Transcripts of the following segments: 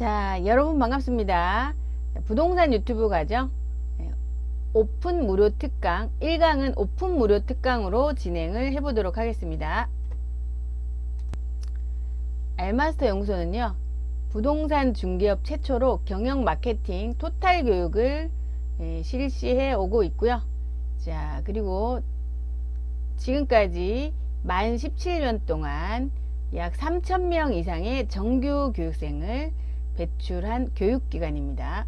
자 여러분 반갑습니다. 부동산 유튜브 강좌 네, 오픈 무료 특강 1강은 오픈 무료 특강으로 진행을 해 보도록 하겠습니다. 알마스터 연구소는요 부동산 중개업 최초로 경영 마케팅 토탈 교육을 예, 실시해 오고 있고요. 자 그리고 지금까지 만 17년 동안 약 3,000명 이상의 정규 교육생을 배출한 교육기관입니다.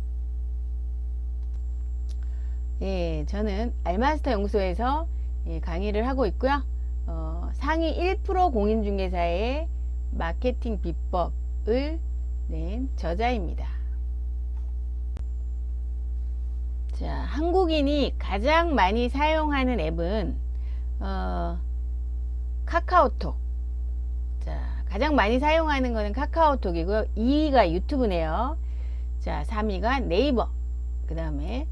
예, 저는 알마스터 연구소에서 예, 강의를 하고 있고요. 어, 상위 1% 공인중개사의 마케팅 비법을 낸 저자입니다. 자, 한국인이 가장 많이 사용하는 앱은 어, 카카오톡. 자, 가장 많이 사용하는 거는 카카오톡이고요. 2위가 유튜브네요. 자, 3위가 네이버. 그 다음에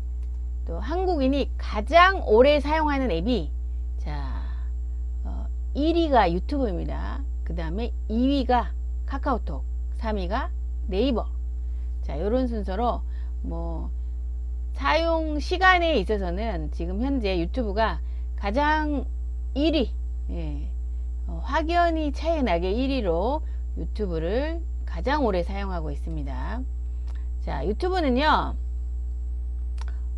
또 한국인이 가장 오래 사용하는 앱이 자, 어, 1위가 유튜브입니다. 그 다음에 2위가 카카오톡, 3위가 네이버. 자, 요런 순서로 뭐 사용 시간에 있어서는 지금 현재 유튜브가 가장 1위 예, 어, 확연히 차이 나게 1위로 유튜브를 가장 오래 사용하고 있습니다. 자 유튜브는요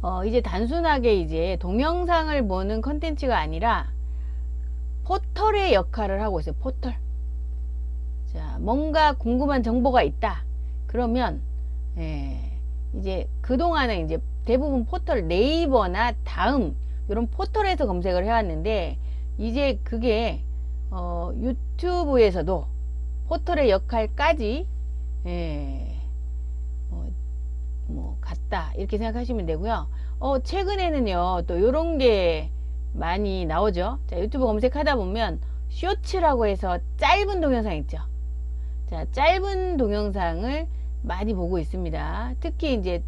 어, 이제 단순하게 이제 동영상을 보는 컨텐츠가 아니라 포털의 역할을 하고 있어요. 포털. 자 뭔가 궁금한 정보가 있다. 그러면 예, 이제 그동안은 이제 대부분 포털 네이버나 다음 이런 포털에서 검색을 해왔는데 이제 그게 어, 유튜브에서도 포털의 역할까지 예, 어, 뭐 같다 이렇게 생각하시면 되고요. 어, 최근에는요 또 이런 게 많이 나오죠. 자 유튜브 검색하다 보면 쇼츠라고 해서 짧은 동영상 있죠. 자 짧은 동영상을 많이 보고 있습니다. 특히 이제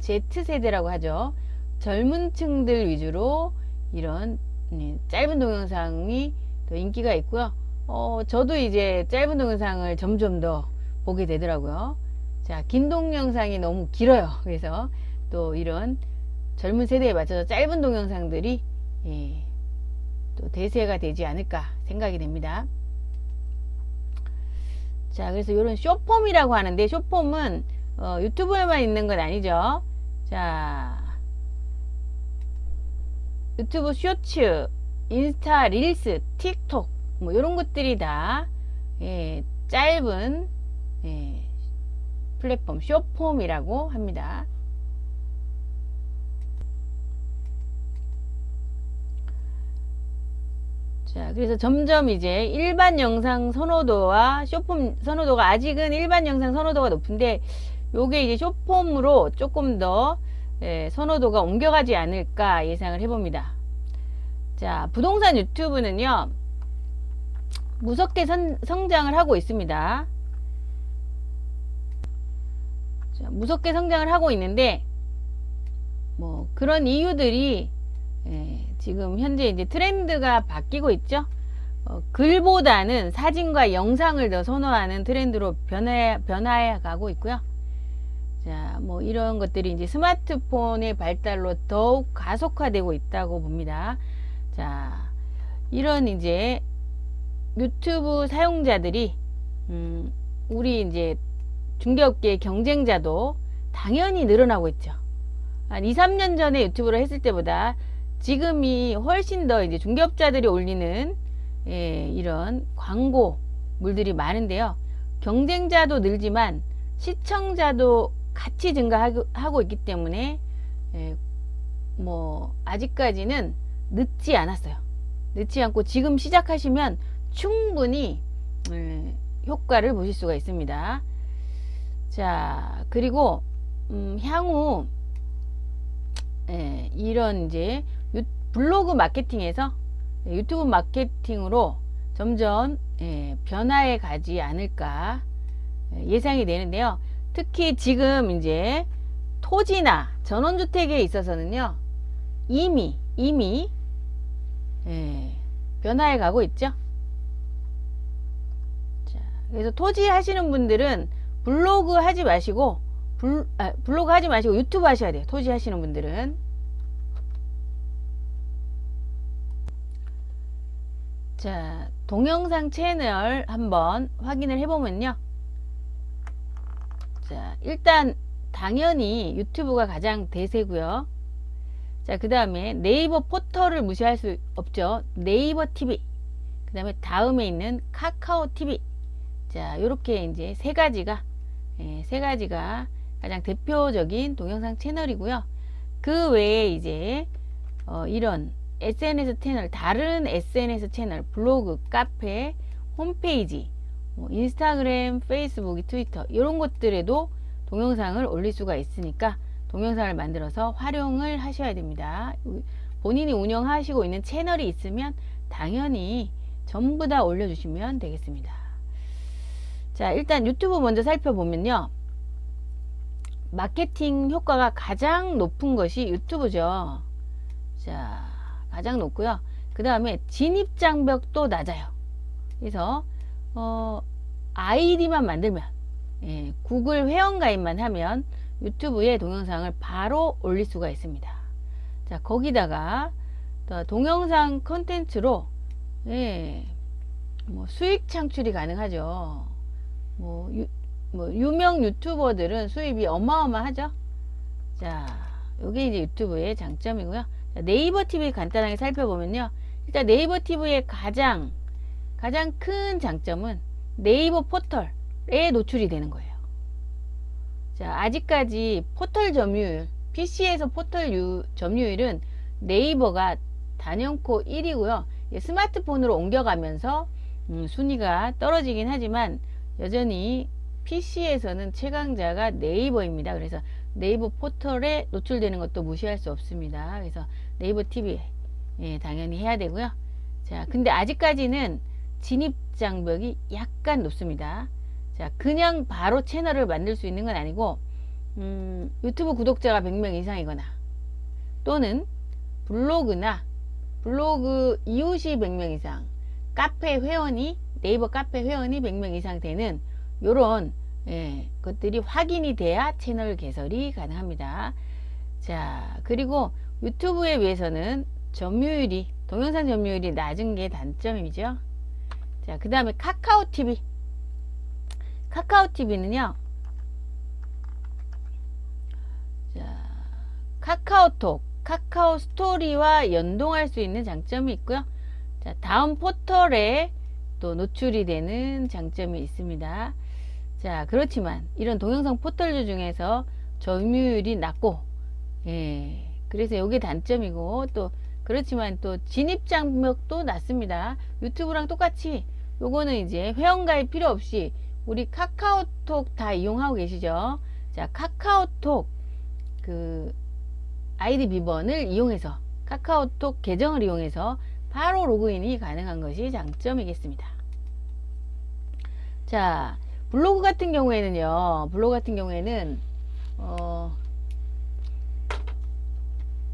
Z세대라고 하죠. 젊은 층들 위주로 이런 네, 짧은 동영상이 더 인기가 있고요. 어, 저도 이제 짧은 동영상을 점점 더 보게 되더라고요. 자, 긴 동영상이 너무 길어요. 그래서 또 이런 젊은 세대에 맞춰서 짧은 동영상들이 예, 또 대세가 되지 않을까 생각이 됩니다. 자, 그래서 이런 쇼폼이라고 하는데 쇼폼은 어, 유튜브에만 있는 건 아니죠. 자, 유튜브 쇼츠, 인스타 릴스, 틱톡 뭐 이런 것들이 다 예, 짧은 예, 플랫폼 쇼폼이라고 합니다. 자, 그래서 점점 이제 일반 영상 선호도와 쇼폼 선호도가 아직은 일반 영상 선호도가 높은데 요게 이제 쇼폼으로 조금 더 예, 선호도가 옮겨가지 않을까 예상을 해봅니다. 자, 부동산 유튜브는요, 무섭게 선, 성장을 하고 있습니다. 자, 무섭게 성장을 하고 있는데, 뭐, 그런 이유들이, 예, 지금 현재 이제 트렌드가 바뀌고 있죠. 어, 글보다는 사진과 영상을 더 선호하는 트렌드로 변해, 변화해 가고 있고요. 자, 뭐 이런 것들이 이제 스마트폰의 발달로 더욱 가속화되고 있다고 봅니다. 자, 이런 이제 유튜브 사용자들이 음, 우리 이제 중개업계 경쟁자도 당연히 늘어나고 있죠. 한 2, 3년 전에 유튜브를 했을 때보다 지금이 훨씬 더 이제 중개업자들이 올리는 예, 이런 광고물들이 많은데요. 경쟁자도 늘지만 시청자도 같이 증가하고 있기 때문에 예, 뭐 아직까지는 늦지 않았어요. 늦지 않고 지금 시작하시면 충분히 음, 효과를 보실 수가 있습니다. 자, 그리고 음, 향후 예, 이런 이제 유, 블로그 마케팅에서 예, 유튜브 마케팅으로 점점 예, 변화해 가지 않을까 예, 예상이 되는데요. 특히 지금 이제 토지나 전원주택에 있어서는요. 이미 이미 예, 변화해 가고 있죠. 자, 그래서 토지 하시는 분들은 블로그 하지 마시고 블, 아, 블로그 하지 마시고 유튜브 하셔야 돼요. 토지 하시는 분들은. 자, 동영상 채널 한번 확인을 해보면요. 자, 일단 당연히 유튜브가 가장 대세고요. 자, 그 다음에 네이버 포털을 무시할 수 없죠. 네이버 TV. 그 다음에 다음에 있는 카카오 TV. 자, 요렇게 이제 세 가지가, 예, 세 가지가 가장 대표적인 동영상 채널이고요. 그 외에 이제, 어, 이런 SNS 채널, 다른 SNS 채널, 블로그, 카페, 홈페이지, 뭐 인스타그램, 페이스북, 트위터, 이런 것들에도 동영상을 올릴 수가 있으니까 동영상을 만들어서 활용을 하셔야 됩니다. 본인이 운영하시고 있는 채널이 있으면 당연히 전부 다 올려주시면 되겠습니다. 자, 일단 유튜브 먼저 살펴보면요. 마케팅 효과가 가장 높은 것이 유튜브죠. 자, 가장 높고요. 그 다음에 진입 장벽도 낮아요. 그래서 어, 아이디만 만들면 예, 구글 회원가입만 하면 유튜브에 동영상을 바로 올릴 수가 있습니다. 자 거기다가 동영상 컨텐츠로 예, 뭐 수익 창출이 가능하죠. 뭐, 유, 뭐 유명 유튜버들은 수입이 어마어마하죠. 자, 이게 이제 유튜브의 장점이고요. 자, 네이버 TV 간단하게 살펴보면요. 일단 네이버 TV의 가장 가장 큰 장점은 네이버 포털에 노출이 되는 거예요. 자, 아직까지 포털 점유율, PC에서 포털 유, 점유율은 네이버가 단연코 1위고요. 스마트폰으로 옮겨가면서 음, 순위가 떨어지긴 하지만 여전히 PC에서는 최강자가 네이버입니다. 그래서 네이버 포털에 노출되는 것도 무시할 수 없습니다. 그래서 네이버 TV 예, 당연히 해야 되고요. 자, 근데 아직까지는 진입 장벽이 약간 높습니다. 자, 그냥 바로 채널을 만들 수 있는 건 아니고 음, 유튜브 구독자가 100명 이상이거나 또는 블로그나 블로그 이웃이 100명 이상 카페 회원이 네이버 카페 회원이 100명 이상 되는 요런 예, 것들이 확인이 돼야 채널 개설이 가능합니다. 자 그리고 유튜브에 비해서는 점유율이 동영상 점유율이 낮은 게 단점이죠. 자 그 다음에 카카오 TV 카카오 TV는요. 자, 카카오톡, 카카오 스토리와 연동할 수 있는 장점이 있고요. 자, 다음 포털에 또 노출이 되는 장점이 있습니다. 자, 그렇지만 이런 동영상 포털 중에서 점유율이 낮고, 예, 그래서 이게 단점이고 또 그렇지만 또 진입 장벽도 낮습니다. 유튜브랑 똑같이 요거는 이제 회원 가입 필요 없이 우리 카카오톡 다 이용하고 계시죠? 자, 카카오톡 그 아이디 비번을 이용해서 카카오톡 계정을 이용해서 바로 로그인이 가능한 것이 장점이겠습니다. 자, 블로그 같은 경우에는요. 블로그 같은 경우에는 어,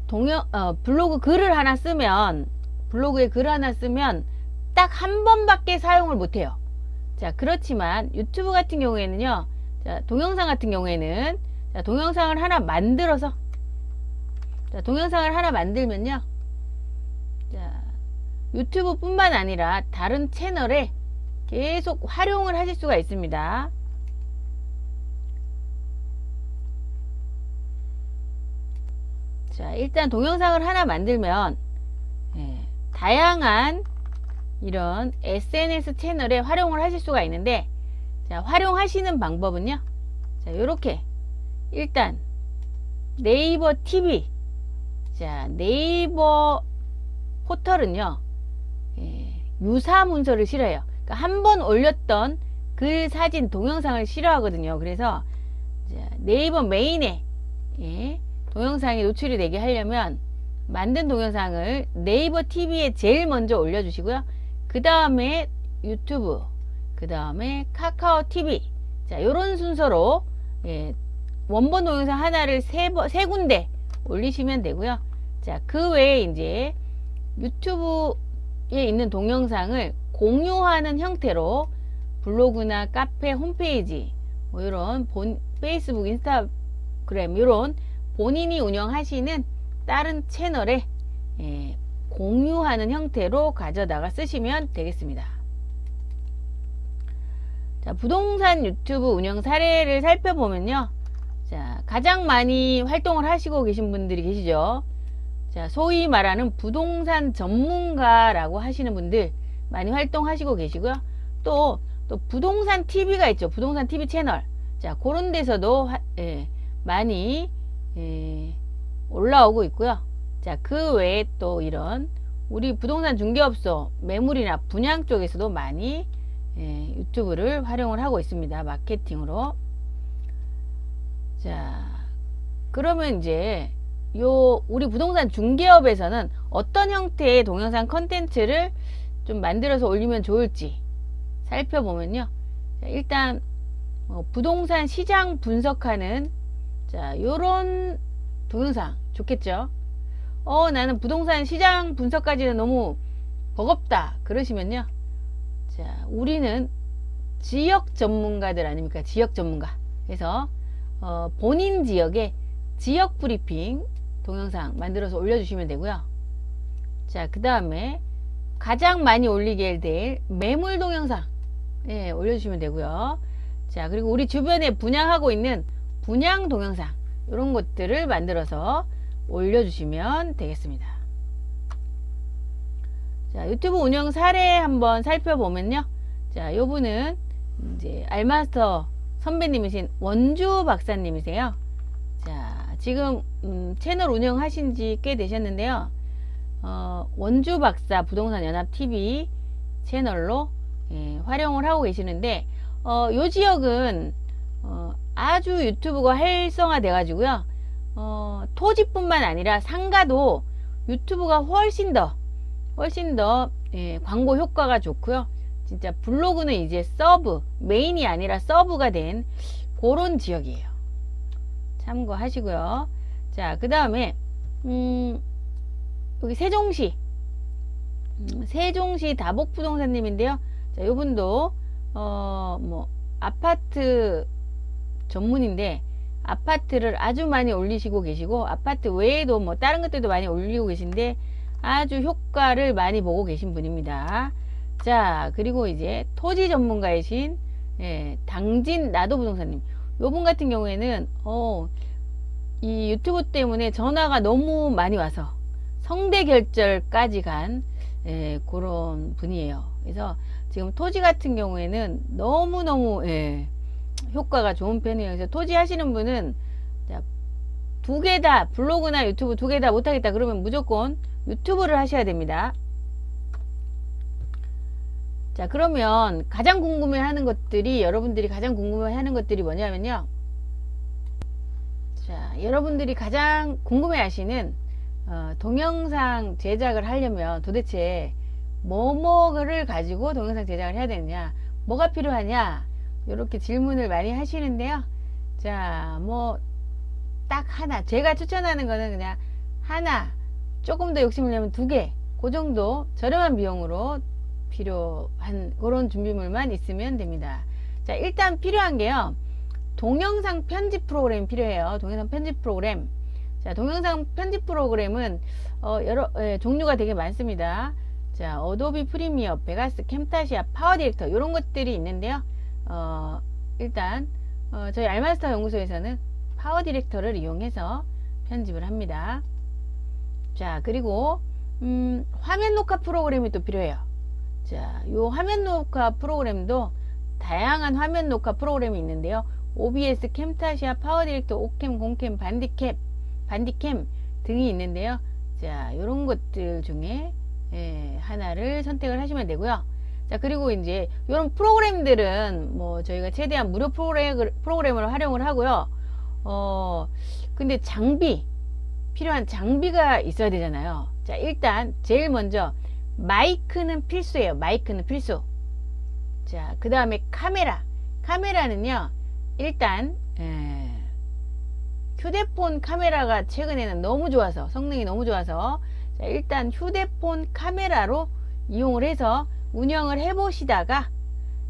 동영 어, 블로그 글을 하나 쓰면 블로그에 글 하나 쓰면 딱 한 번밖에 사용을 못해요. 자 그렇지만 유튜브 같은 경우에는요 자 동영상 같은 경우에는 자 동영상을 하나 만들어서 자 동영상을 하나 만들면요 자 유튜브 뿐만 아니라 다른 채널에 계속 활용을 하실 수가 있습니다. 자 일단 동영상을 하나 만들면 예, 다양한 이런 SNS 채널에 활용을 하실 수가 있는데 자 활용하시는 방법은요. 자 요렇게. 일단 네이버 TV 자 네이버 포털은요 예, 유사 문서를 싫어해요. 그러니까 한 번 올렸던 글 사진 동영상을 싫어하거든요. 그래서 자, 네이버 메인에 예, 동영상이 노출이 되게 하려면 만든 동영상을 네이버 TV에 제일 먼저 올려주시고요 그 다음에 유튜브 그 다음에 카카오 TV 자 요런 순서로 예, 원본 동영상 하나를 세, 세 군데 올리시면 되고요. 자그 외에 이제 유튜브에 있는 동영상을 공유하는 형태로 블로그나 카페 홈페이지 뭐 이런 본 페이스북, 인스타그램 이런 본인이 운영하시는 다른 채널에 예, 공유하는 형태로 가져다가 쓰시면 되겠습니다. 자, 부동산 유튜브 운영 사례를 살펴보면요. 자, 가장 많이 활동을 하시고 계신 분들이 계시죠. 자, 소위 말하는 부동산 전문가라고 하시는 분들 많이 활동하시고 계시고요. 또, 또 부동산 TV가 있죠. 부동산 TV 채널. 자, 그런 데서도 하, 예, 많이 예, 올라오고 있고요. 자, 그 외에 또 이런 우리 부동산 중개업소 매물이나 분양 쪽에서도 많이 예, 유튜브를 활용을 하고 있습니다. 마케팅으로. 자, 그러면 이제 요 우리 부동산 중개업에서는 어떤 형태의 동영상 컨텐츠를 좀 만들어서 올리면 좋을지 살펴보면요. 자, 일단 어, 부동산 시장 분석하는 자 요런 동영상 좋겠죠. 어 나는 부동산 시장 분석까지는 너무 버겁다 그러시면요. 자 우리는 지역 전문가들 아닙니까? 지역 전문가. 그래서 어, 본인 지역에 지역 브리핑 동영상 만들어서 올려주시면 되고요. 자, 그 다음에 가장 많이 올리게 될 매물 동영상 예, 올려주시면 되고요. 자, 그리고 우리 주변에 분양하고 있는 분양 동영상 이런 것들을 만들어서 올려주시면 되겠습니다. 자, 유튜브 운영 사례 한번 살펴보면요. 자, 요분은 이제 알마스터 선배님이신 원주 박사님이세요. 자, 지금 음, 채널 운영하신 지 꽤 되셨는데요. 어, 원주 박사 부동산 연합 TV 채널로 예, 활용을 하고 계시는데 어, 요 지역은 어, 아주 유튜브가 활성화돼 가지고요. 어, 토지뿐만 아니라 상가도 유튜브가 훨씬 더 훨씬 더 예, 광고 효과가 좋고요. 진짜 블로그는 이제 서브 메인이 아니라 서브가 된 그런 지역이에요. 참고하시고요. 자, 그 다음에 음, 여기 세종시 음, 세종시 다복부동산님인데요. 자, 이분도 어, 뭐 아파트 전문인데 아파트를 아주 많이 올리시고 계시고 아파트 외에도 뭐 다른 것들도 많이 올리고 계신데 아주 효과를 많이 보고 계신 분입니다. 자 그리고 이제 토지 전문가이신 예, 당진 나도 부동산님 요분 같은 경우에는 어, 이 유튜브 때문에 전화가 너무 많이 와서 성대 결절까지 간 예, 그런 분이에요. 그래서 지금 토지 같은 경우에는 너무너무 예, 효과가 좋은 편이에요. 그래서 토지 하시는 분은 두 개 다 블로그나 유튜브 두 개 다 못하겠다 그러면 무조건 유튜브를 하셔야 됩니다. 자 그러면 가장 궁금해 하는 것들이 여러분들이 가장 궁금해 하는 것들이 뭐냐면요 자 여러분들이 가장 궁금해 하시는 어, 동영상 제작을 하려면 도대체 뭐뭐를 가지고 동영상 제작을 해야 되느냐 뭐가 필요하냐 이렇게 질문을 많이 하시는데요 자 뭐 딱 하나 제가 추천하는 거는 그냥 하나 조금 더 욕심을 내면 두 개 그 정도 저렴한 비용으로 필요한 그런 준비물만 있으면 됩니다. 자, 일단 필요한 게요. 동영상 편집 프로그램이 필요해요. 동영상 편집 프로그램. 자, 동영상 편집 프로그램은 어, 여러 예, 종류가 되게 많습니다. 자, 어도비 프리미어, 베가스, 캠타시아, 파워 디렉터 이런 것들이 있는데요. 어, 일단 어, 저희 알마스터 연구소에서는 파워 디렉터를 이용해서 편집을 합니다. 자, 그리고 음, 화면 녹화 프로그램이 또 필요해요. 자, 요 화면 녹화 프로그램도 다양한 화면 녹화 프로그램이 있는데요. OBS, 캠타시아, 파워디렉터, 오캠, 공캠, 반디캡, 반디캠 등이 있는데요. 자, 요런 것들 중에 예, 하나를 선택을 하시면 되고요. 자, 그리고 이제 요런 프로그램들은 뭐 저희가 최대한 무료 프로그램, 프로그램을 활용을 하고요. 어, 근데 장비, 필요한 장비가 있어야 되잖아요. 자, 일단 제일 먼저 마이크는 필수예요. 마이크는 필수. 자, 그 다음에 카메라. 카메라는요, 일단, 에, 휴대폰 카메라가 최근에는 너무 좋아서, 성능이 너무 좋아서, 자, 일단 휴대폰 카메라로 이용을 해서 운영을 해 보시다가,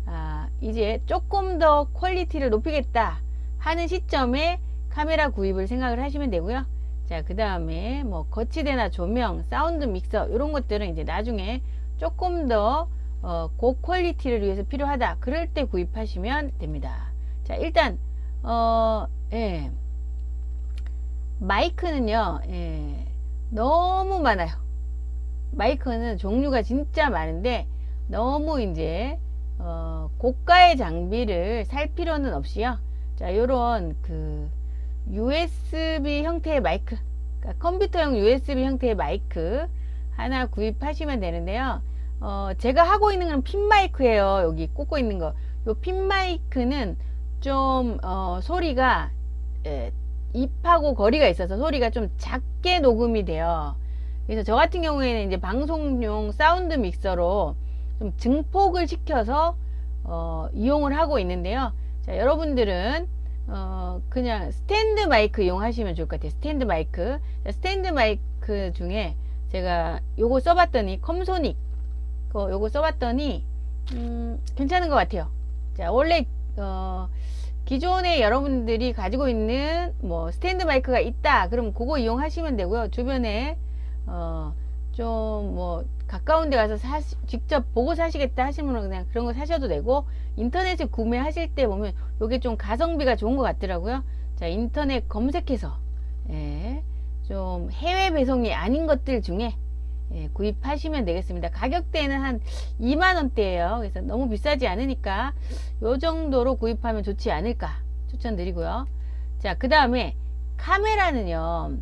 아, 이제 조금 더 퀄리티를 높이겠다 하는 시점에 카메라 구입을 생각을 하시면 되고요. 자, 그 다음에 뭐 거치대나 조명, 사운드 믹서 이런 것들은 이제 나중에 조금 더 어, 고퀄리티를 위해서 필요하다. 그럴 때 구입하시면 됩니다. 자, 일단 어, 예. 마이크는요. 예. 너무 많아요. 마이크는 종류가 진짜 많은데 너무 이제 어, 고가의 장비를 살 필요는 없이요. 자, 요런 그 USB 형태의 마이크, 그러니까 컴퓨터용 USB 형태의 마이크 하나 구입하시면 되는데요. 어, 제가 하고 있는 건 핀 마이크예요. 여기 꽂고 있는 거. 요 핀 마이크는 좀 어, 소리가 에, 입하고 거리가 있어서 소리가 좀 작게 녹음이 돼요. 그래서 저 같은 경우에는 이제 방송용 사운드 믹서로 좀 증폭을 시켜서 어, 이용을 하고 있는데요. 자, 여러분들은 어, 그냥 스탠드 마이크 이용하시면 좋을 것 같아요. 스탠드 마이크. 자, 스탠드 마이크 중에 제가 요거 써봤더니 컴소닉 거 요거 써봤더니 음, 괜찮은 것 같아요. 자, 원래 어, 기존에 여러분들이 가지고 있는 뭐 스탠드 마이크가 있다. 그럼 그거 이용하시면 되고요. 주변에 어, 좀 뭐 가까운 데 가서 사 직접 보고 사시겠다 분은 그냥 그런 거 사셔도 되고 인터넷에 구매하실 때 보면 요게 좀 가성비가 좋은 것 같더라고요. 자, 인터넷 검색해서 예, 좀 해외 배송이 아닌 것들 중에 예, 구입하시면 되겠습니다. 가격대는 한 2만원대예요. 그래서 너무 비싸지 않으니까 요 정도로 구입하면 좋지 않을까 추천드리고요. 자, 그 다음에 카메라는요.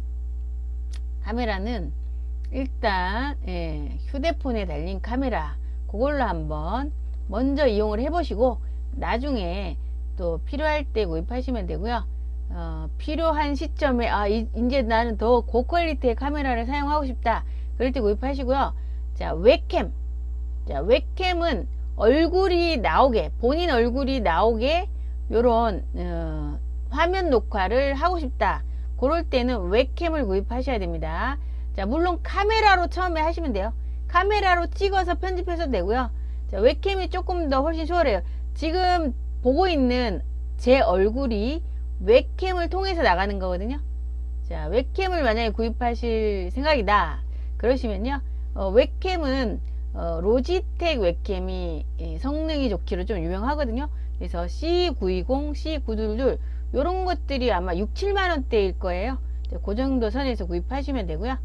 카메라는 일단 예, 휴대폰에 달린 카메라 그걸로 한번 먼저 이용을 해 보시고 나중에 또 필요할 때 구입하시면 되고요. 어, 필요한 시점에 아 이, 이제 나는 더 고퀄리티의 카메라를 사용하고 싶다. 그럴 때 구입하시고요. 자, 웹캠. 자, 웹캠은 얼굴이 나오게, 본인 얼굴이 나오게 요런 어, 화면 녹화를 하고 싶다. 그럴 때는 웹캠을 구입하셔야 됩니다. 자, 물론 카메라로 처음에 하시면 돼요. 카메라로 찍어서 편집해서 되고요. 자, 웹캠이 조금 더 훨씬 수월해요. 지금 보고 있는 제 얼굴이 웹캠을 통해서 나가는 거거든요. 자, 웹캠을 만약에 구입하실 생각이다. 그러시면요. 어, 웹캠은 어, 로지텍 웹캠이 예, 성능이 좋기로 좀 유명하거든요. 그래서 C920, C922 이런 것들이 아마 6, 7만 원대일 거예요. 그 정도 선에서 구입하시면 되고요.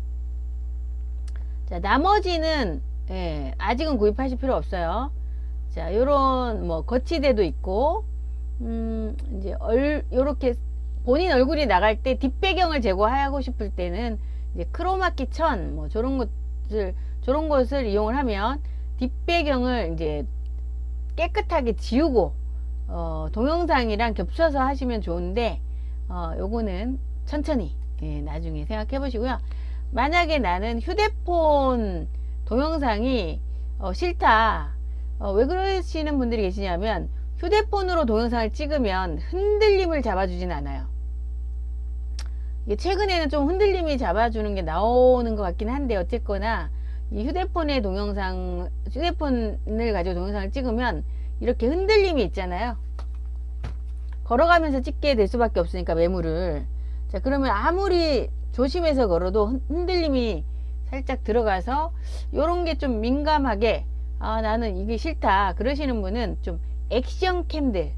자, 나머지는 예, 아직은 구입하실 필요 없어요. 자, 요런 뭐 거치대도 있고 음, 이제 얼 요렇게 본인 얼굴이 나갈 때 뒷배경을 제거하고 싶을 때는 이제 크로마키 천, 뭐 저런 것을 저런 것을 이용을 하면 뒷배경을 이제 깨끗하게 지우고 어, 동영상이랑 겹쳐서 하시면 좋은데 어, 요거는 천천히 예, 나중에 생각해 보시고요. 만약에 나는 휴대폰 동영상이 어, 싫다. 어, 왜 그러시는 분들이 계시냐면 휴대폰으로 동영상을 찍으면 흔들림을 잡아주진 않아요. 최근에는 좀 흔들림이 잡아주는 게 나오는 것 같긴 한데 어쨌거나 이 휴대폰의 동영상 휴대폰을 가지고 동영상을 찍으면 이렇게 흔들림이 있잖아요 걸어가면서 찍게 될 수밖에 없으니까 매물을 자 그러면 아무리 조심해서 걸어도 흔들림이 살짝 들어가서 요런 게 좀 민감하게 아 나는 이게 싫다 그러시는 분은 좀 액션 캠들.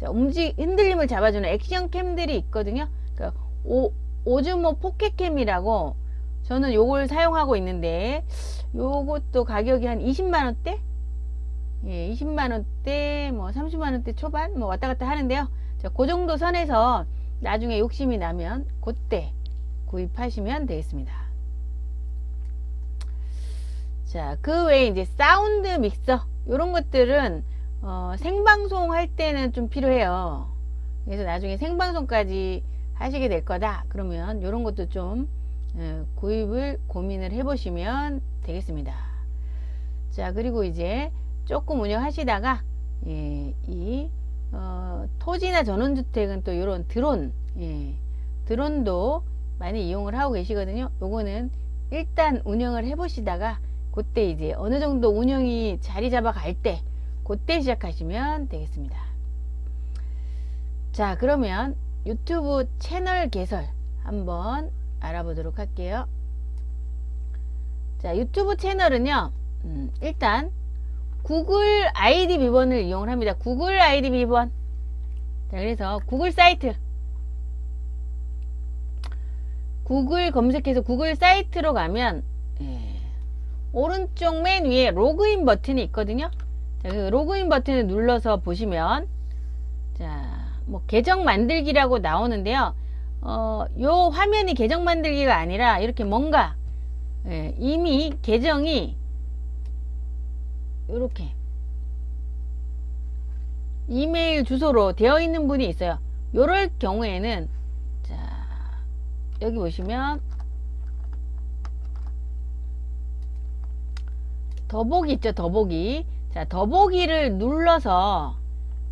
자, 움직 흔들림을 잡아주는 액션 캠들이 있거든요. 그러니까 오, 오즈모 포켓캠이라고 저는 요걸 사용하고 있는데 요것도 가격이 한 20만원대? 예, 20만원대 뭐 30만원대 초반 뭐 왔다갔다 하는데요. 자, 그 정도 선에서 나중에 욕심이 나면 그때 구입하시면 되겠습니다. 자, 그 외에 이제 사운드 믹서 이런 것들은 어, 생방송 할 때는 좀 필요해요. 그래서 나중에 생방송까지 하시게 될 거다. 그러면 이런 것도 좀 어, 구입을 고민을 해 보시면 되겠습니다. 자 그리고 이제 조금 운영하시다가 예, 이 어, 토지나 전원주택은 또 이런 드론 예, 드론도 많이 이용을 하고 계시거든요 요거는 일단 운영을 해 보시다가 그때 이제 어느 정도 운영이 자리 잡아 갈 때 그때 시작하시면 되겠습니다. 자 그러면 유튜브 채널 개설 한번 알아보도록 할게요. 자 유튜브 채널은요 음, 일단 구글 아이디 비번을 이용을 합니다. 구글 아이디 비번 자 그래서 구글 사이트 구글 검색해서 구글 사이트로 가면 예, 오른쪽 맨 위에 로그인 버튼이 있거든요. 자, 그 로그인 버튼을 눌러서 보시면 자, 뭐 계정 만들기라고 나오는데요. 어, 요 화면이 계정 만들기가 아니라 이렇게 뭔가 예, 이미 계정이 이렇게 이메일 주소로 되어 있는 분이 있어요. 요럴 경우에는 자, 여기 보시면 더보기 있죠 더보기. 자 더보기를 눌러서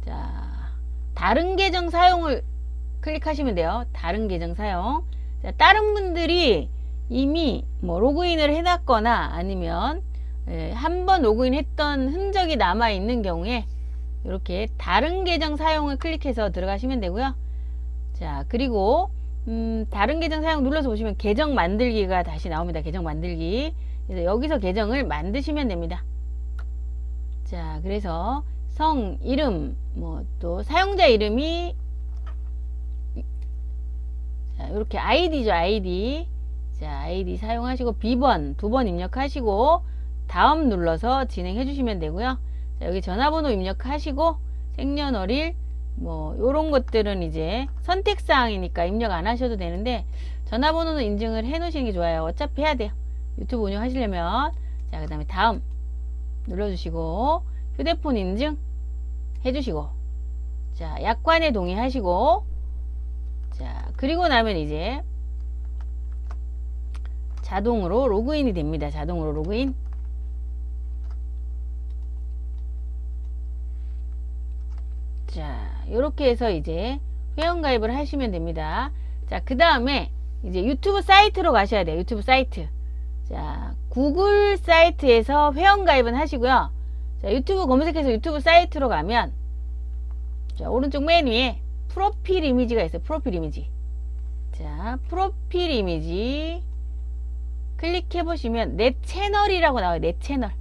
자 다른 계정 사용을 클릭하시면 돼요. 다른 계정 사용. 자 다른 분들이 이미 뭐 로그인을 해놨거나 아니면 예, 한번 로그인 했던 흔적이 남아 있는 경우에 이렇게 다른 계정 사용을 클릭해서 들어가시면 되고요. 자 그리고 음, 다른 계정 사용 눌러서 보시면 계정 만들기가 다시 나옵니다 계정 만들기 그래서 여기서 계정을 만드시면 됩니다. 자, 그래서 성, 이름, 뭐 또 사용자 이름이 자, 이렇게 아이디죠, 아이디. 자, 아이디 사용하시고 비번 두 번 입력하시고 다음 눌러서 진행해 주시면 되고요. 자, 여기 전화번호 입력하시고 생년월일 뭐 요런 것들은 이제 선택사항이니까 입력 안 하셔도 되는데 전화번호는 인증을 해 놓으시는 게 좋아요. 어차피 해야 돼요. 유튜브 운영하시려면. 자 그 다음에 다음 눌러주시고 휴대폰 인증 해주시고. 자 약관에 동의하시고. 자 그리고 나면 이제 자동으로 로그인이 됩니다. 자동으로 로그인. 자 이렇게 해서 이제 회원가입을 하시면 됩니다 자 그 다음에 이제 유튜브 사이트로 가셔야 돼요 유튜브 사이트 자, 구글 사이트에서 회원가입은 하시고요. 자, 유튜브 검색해서 유튜브 사이트로 가면 자, 오른쪽 맨 위에 프로필 이미지가 있어요. 프로필 이미지. 자, 프로필 이미지 클릭해 보시면 내 채널이라고 나와요. 내 채널.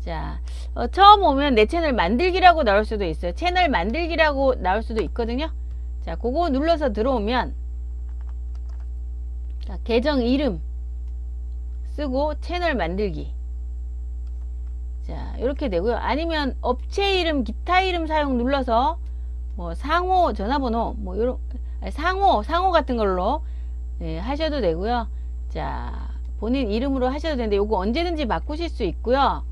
자, 어, 처음 오면 내 채널 만들기라고 나올 수도 있어요. 채널 만들기라고 나올 수도 있거든요. 자, 그거 눌러서 들어오면 자, 계정 이름 쓰고 채널 만들기 자 이렇게 되고요 아니면 업체 이름 기타 이름 사용 눌러서 뭐 상호 전화번호 뭐 이런 상호 상호 같은 걸로 네, 하셔도 되고요 자 본인 이름으로 하셔도 되는데 요거 언제든지 바꾸실 수 있고요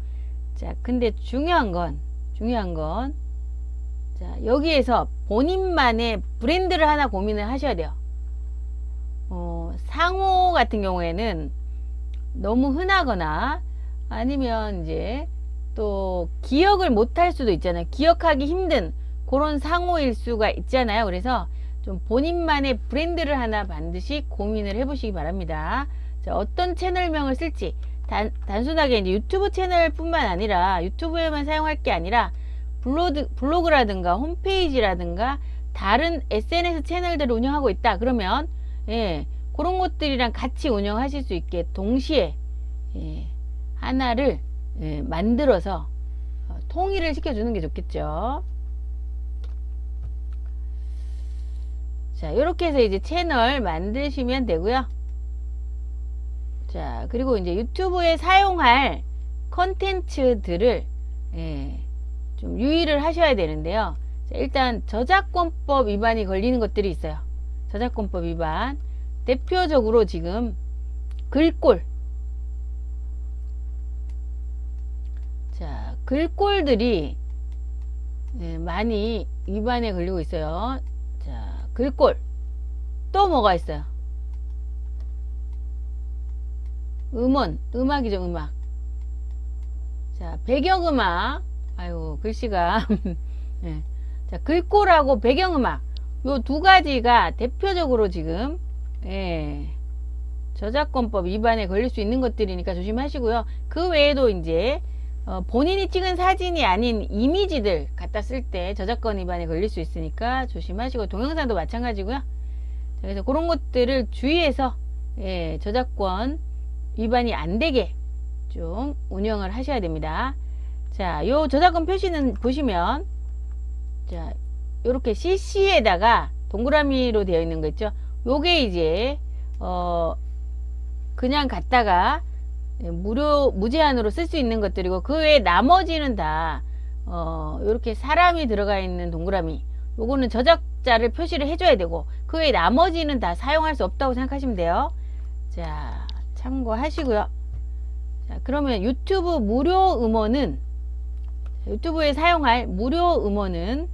자 근데 중요한 건 중요한 건 자, 여기에서 본인만의 브랜드를 하나 고민을 하셔야 돼요. 어, 상호 같은 경우에는 너무 흔하거나 아니면 이제 또 기억을 못할 수도 있잖아요. 기억하기 힘든 그런 상호일 수가 있잖아요. 그래서 좀 본인만의 브랜드를 하나 반드시 고민을 해보시기 바랍니다. 자, 어떤 채널명을 쓸지 단, 단순하게 이제 유튜브 채널뿐만 아니라 유튜브에만 사용할 게 아니라 블로드, 블로그라든가 홈페이지라든가 다른 SNS 채널들을 운영하고 있다. 그러면 예, 그런 것들이랑 같이 운영하실 수 있게 동시에 예, 하나를 예, 만들어서 어, 통일을 시켜주는 게 좋겠죠. 자, 이렇게 해서 이제 채널 만드시면 되고요. 자, 그리고 이제 유튜브에 사용할 컨텐츠들을 예, 좀 유의를 하셔야 되는데요. 자, 일단 저작권법 위반이 걸리는 것들이 있어요. 저작권법 위반. 대표적으로 지금 글꼴 자 글꼴들이 네, 많이 위반에 걸리고 있어요 자 글꼴 또 뭐가 있어요 음원 음악이죠 음악 자 배경음악 아유 글씨가 네. 자 글꼴하고 배경음악 요 두 가지가 대표적으로 지금 예, 저작권법 위반에 걸릴 수 있는 것들이니까 조심하시고요. 그 외에도 이제 어, 본인이 찍은 사진이 아닌 이미지들 갖다 쓸 때 저작권 위반에 걸릴 수 있으니까 조심하시고 동영상도 마찬가지고요. 자, 그래서 그런 것들을 주의해서 예, 저작권 위반이 안 되게 좀 운영을 하셔야 됩니다. 자, 요 저작권 표시는 보시면 자, 요렇게 CC에다가 동그라미로 되어 있는 거 있죠? 요게 이제 어 그냥 갖다가 무료 무제한으로 쓸 수 있는 것들이고 그 외에 나머지는 다 어, 이렇게 사람이 들어가 있는 동그라미 요거는 저작자를 표시를 해줘야 되고 그 외에 나머지는 다 사용할 수 없다고 생각하시면 돼요 자 참고하시고요. 자 그러면 유튜브 무료 음원은 유튜브에 사용할 무료 음원은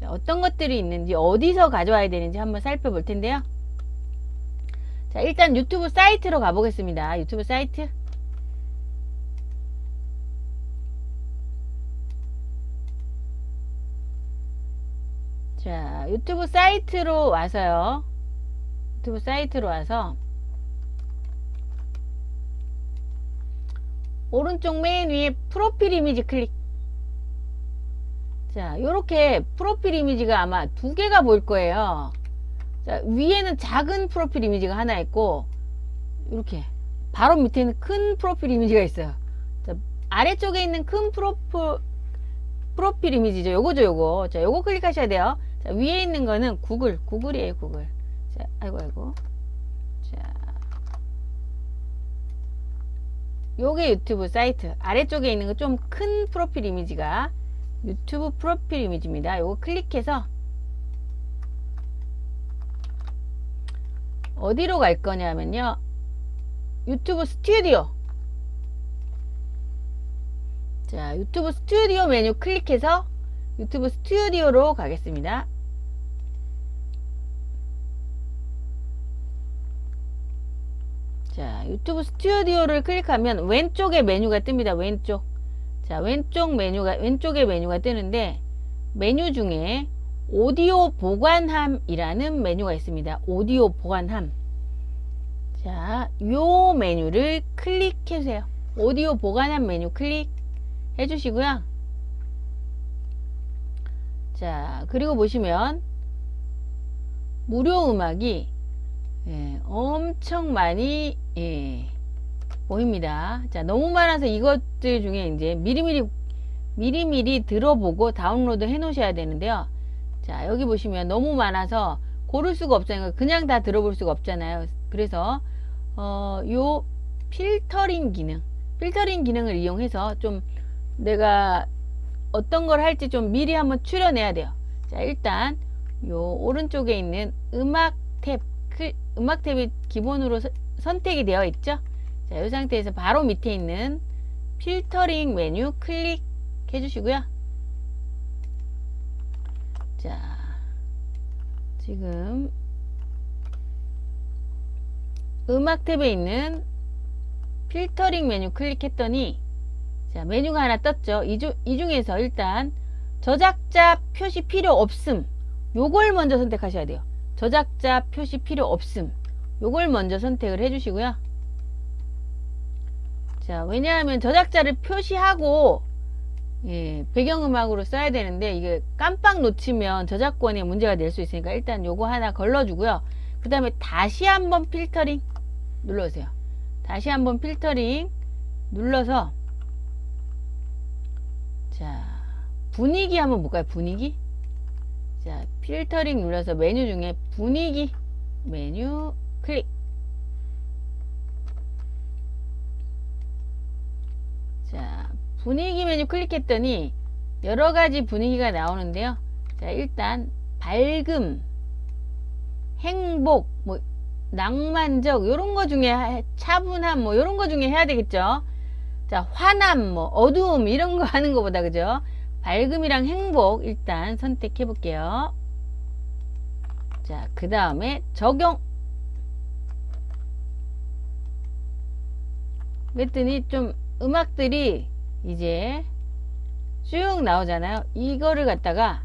자, 어떤 것들이 있는지 어디서 가져와야 되는지 한번 살펴볼 텐데요. 자 일단 유튜브 사이트로 가보겠습니다. 유튜브 사이트. 자 유튜브 사이트로 와서요. 유튜브 사이트로 와서 오른쪽 맨 위에 프로필 이미지 클릭. 자 요렇게 프로필 이미지가 아마 두 개가 보일 거예요. 자 위에는 작은 프로필 이미지가 하나 있고 이렇게 바로 밑에는 큰 프로필 이미지가 있어요. 자, 아래쪽에 있는 큰 프로필 프로필 이미지죠. 요거죠 요거. 자 요거 클릭하셔야 돼요. 자, 위에 있는 거는 구글, 구글이에요, 구글. 자, 아이고, 아이고. 자. 요게 유튜브 사이트. 아래쪽에 있는 거 좀 큰 프로필 이미지가 유튜브 프로필 이미지입니다. 요거 클릭해서 어디로 갈 거냐면요. 유튜브 스튜디오. 자, 유튜브 스튜디오 메뉴 클릭해서 유튜브 스튜디오로 가겠습니다. 자 유튜브 스튜디오를 클릭하면 왼쪽에 메뉴가 뜹니다. 왼쪽. 자 왼쪽 메뉴가 왼쪽에 메뉴가 뜨는데 메뉴 중에 오디오 보관함이라는 메뉴가 있습니다. 오디오 보관함. 자 요 메뉴를 클릭해 주세요. 오디오 보관함 메뉴 클릭 해 주시고요. 자 그리고 보시면 무료 음악이 예, 엄청 많이 예, 보입니다. 자, 너무 많아서 이것들 중에 이제 미리미리 미리미리 들어보고 다운로드 해 놓으셔야 되는데요. 자, 여기 보시면 너무 많아서 고를 수가 없어요. 그냥 다 들어볼 수가 없잖아요. 그래서 어, 요 필터링 기능, 필터링 기능을 이용해서 좀 내가 어떤 걸 할지 좀 미리 한번 추려내야 돼요. 자, 일단 요 오른쪽에 있는 음악 탭 음악 탭이 기본으로 서, 선택이 되어 있죠? 자, 이 상태에서 바로 밑에 있는 필터링 메뉴 클릭해 주시고요. 자 지금 음악 탭에 있는 필터링 메뉴 클릭했더니 자 메뉴가 하나 떴죠? 이, 중, 이 중에서 일단 저작자 표시 필요 없음. 요걸 먼저 선택하셔야 돼요 저작자 표시 필요 없음. 요걸 먼저 선택을 해 주시고요. 자 왜냐하면 저작자를 표시하고 예, 배경음악으로 써야 되는데 이게 깜빡 놓치면 저작권에 문제가 될 수 있으니까 일단 요거 하나 걸러주고요. 그 다음에 다시 한번 필터링 눌러주세요. 다시 한번 필터링 눌러서 자 분위기 한번 볼까요? 분위기 자 필터링 눌러서 메뉴 중에 분위기 메뉴 클릭. 자 분위기 메뉴 클릭했더니 여러가지 분위기가 나오는데요. 자 일단 밝음 행복 뭐 낭만적 이런 거 중에 차분함 뭐 이런 거 중에 해야 되겠죠? 자 화남 뭐 어두움 이런 거 하는 것보다 그죠 밝음이랑 행복 일단 선택해 볼게요. 자, 그 다음에 적용. 그랬더니 좀 음악들이 이제 쭉 나오잖아요. 이거를 갖다가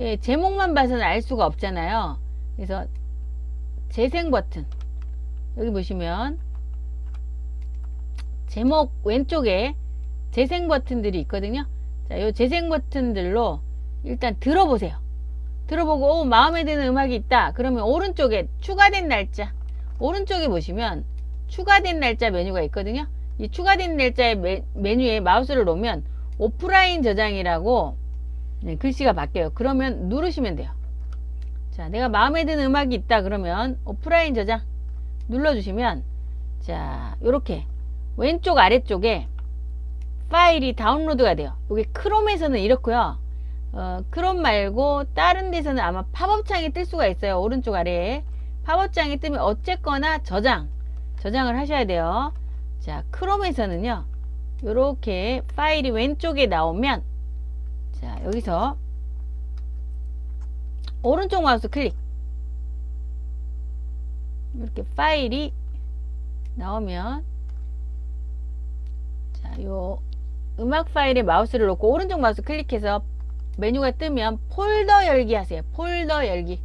예, 제목만 봐서는 알 수가 없잖아요. 그래서 재생 버튼 여기 보시면 제목 왼쪽에 재생 버튼들이 있거든요. 자, 요 재생 버튼들로 일단 들어보세요. 들어보고 오, 마음에 드는 음악이 있다. 그러면 오른쪽에 추가된 날짜 오른쪽에 보시면 추가된 날짜 메뉴가 있거든요. 이 추가된 날짜의 메, 메뉴에 마우스를 놓으면 오프라인 저장이라고 네, 글씨가 바뀌어요. 그러면 누르시면 돼요. 자, 내가 마음에 드는 음악이 있다 그러면 오프라인 저장 눌러주시면 자, 요렇게 왼쪽 아래쪽에 파일이 다운로드가 돼요. 여기 크롬에서는 이렇고요. 어, 크롬 말고 다른 데서는 아마 팝업 창이 뜰 수가 있어요. 오른쪽 아래에 팝업 창이 뜨면 어쨌거나 저장 저장을 하셔야 돼요. 자, 크롬에서는요. 요렇게 파일이 왼쪽에 나오면 자, 여기서 오른쪽 마우스 클릭 이렇게 파일이 나오면 자, 요 음악 파일에 마우스를 놓고 오른쪽 마우스 클릭해서 메뉴가 뜨면 폴더 열기 하세요. 폴더 열기.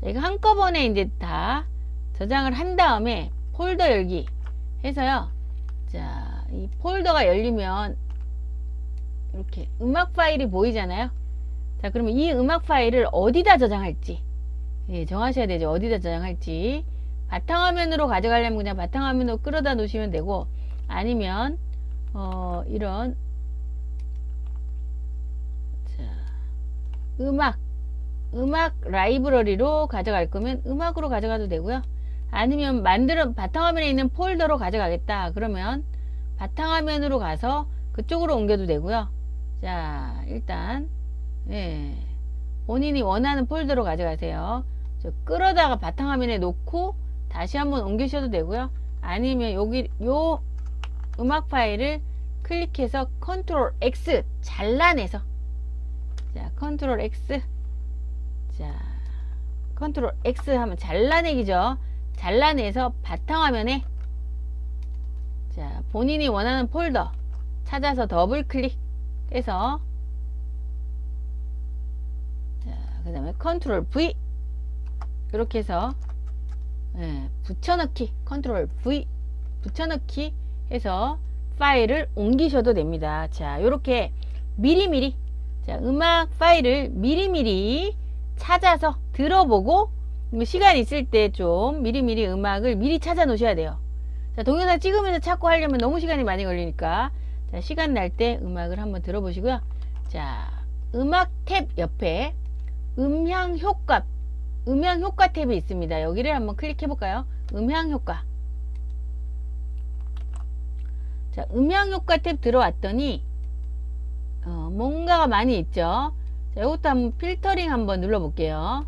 자, 이거 한꺼번에 이제 다 저장을 한 다음에 폴더 열기 해서요. 자, 이 폴더가 열리면 이렇게 음악 파일이 보이잖아요. 자, 그러면 이 음악 파일을 어디다 저장할지 예, 정하셔야 되죠. 어디다 저장할지. 바탕화면으로 가져가려면 그냥 바탕화면으로 끌어다 놓으시면 되고 아니면 어, 이런 자, 음악 음악 라이브러리로 가져갈 거면 음악으로 가져가도 되고요. 아니면 만들어 바탕화면에 있는 폴더로 가져가겠다. 그러면 바탕화면으로 가서 그쪽으로 옮겨도 되고요. 자, 일단 예, 본인이 원하는 폴더로 가져가세요. 저 끌어다가 바탕화면에 놓고 다시 한번 옮기셔도 되고요. 아니면 여기 요 음악 파일을 클릭해서 컨트롤 X 잘라내서. 자 컨트롤 X. 자 컨트롤 X 하면 잘라내기죠. 잘라내서 바탕화면에 자 본인이 원하는 폴더 찾아서 더블 클릭해서 그 다음에 컨트롤 V. 이렇게 해서 예, 붙여넣기 컨트롤 V 붙여넣기 해서 파일을 옮기셔도 됩니다. 자 이렇게 미리미리 자 음악 파일을 미리미리 찾아서 들어보고 뭐 시간 있을 때 좀 미리미리 음악을 미리 찾아 놓으셔야 돼요. 자 동영상 찍으면서 찾고 하려면 너무 시간이 많이 걸리니까. 자 시간 날 때 음악을 한번 들어보시고요. 자 음악 탭 옆에 음향 효과 음향 효과 탭이 있습니다. 여기를 한번 클릭해 볼까요? 음향 효과 자 음향 효과 탭 들어왔더니 어, 뭔가가 많이 있죠. 자 이것도 한번 필터링 한번 눌러 볼게요.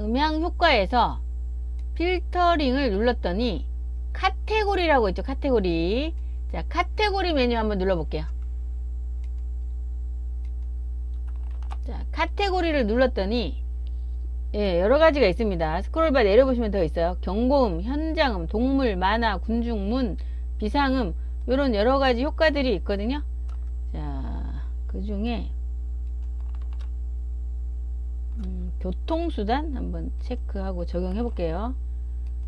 음향 효과에서 필터링을 눌렀더니 카테고리라고 있죠. 카테고리 자 카테고리 메뉴 한번 눌러 볼게요. 자, 카테고리를 눌렀더니 예, 여러 가지가 있습니다. 스크롤바 내려보시면 더 있어요. 경고음, 현장음, 동물, 만화, 군중문, 비상음 이런 여러 가지 효과들이 있거든요. 자, 그 중에 음, 교통수단 한번 체크하고 적용해 볼게요.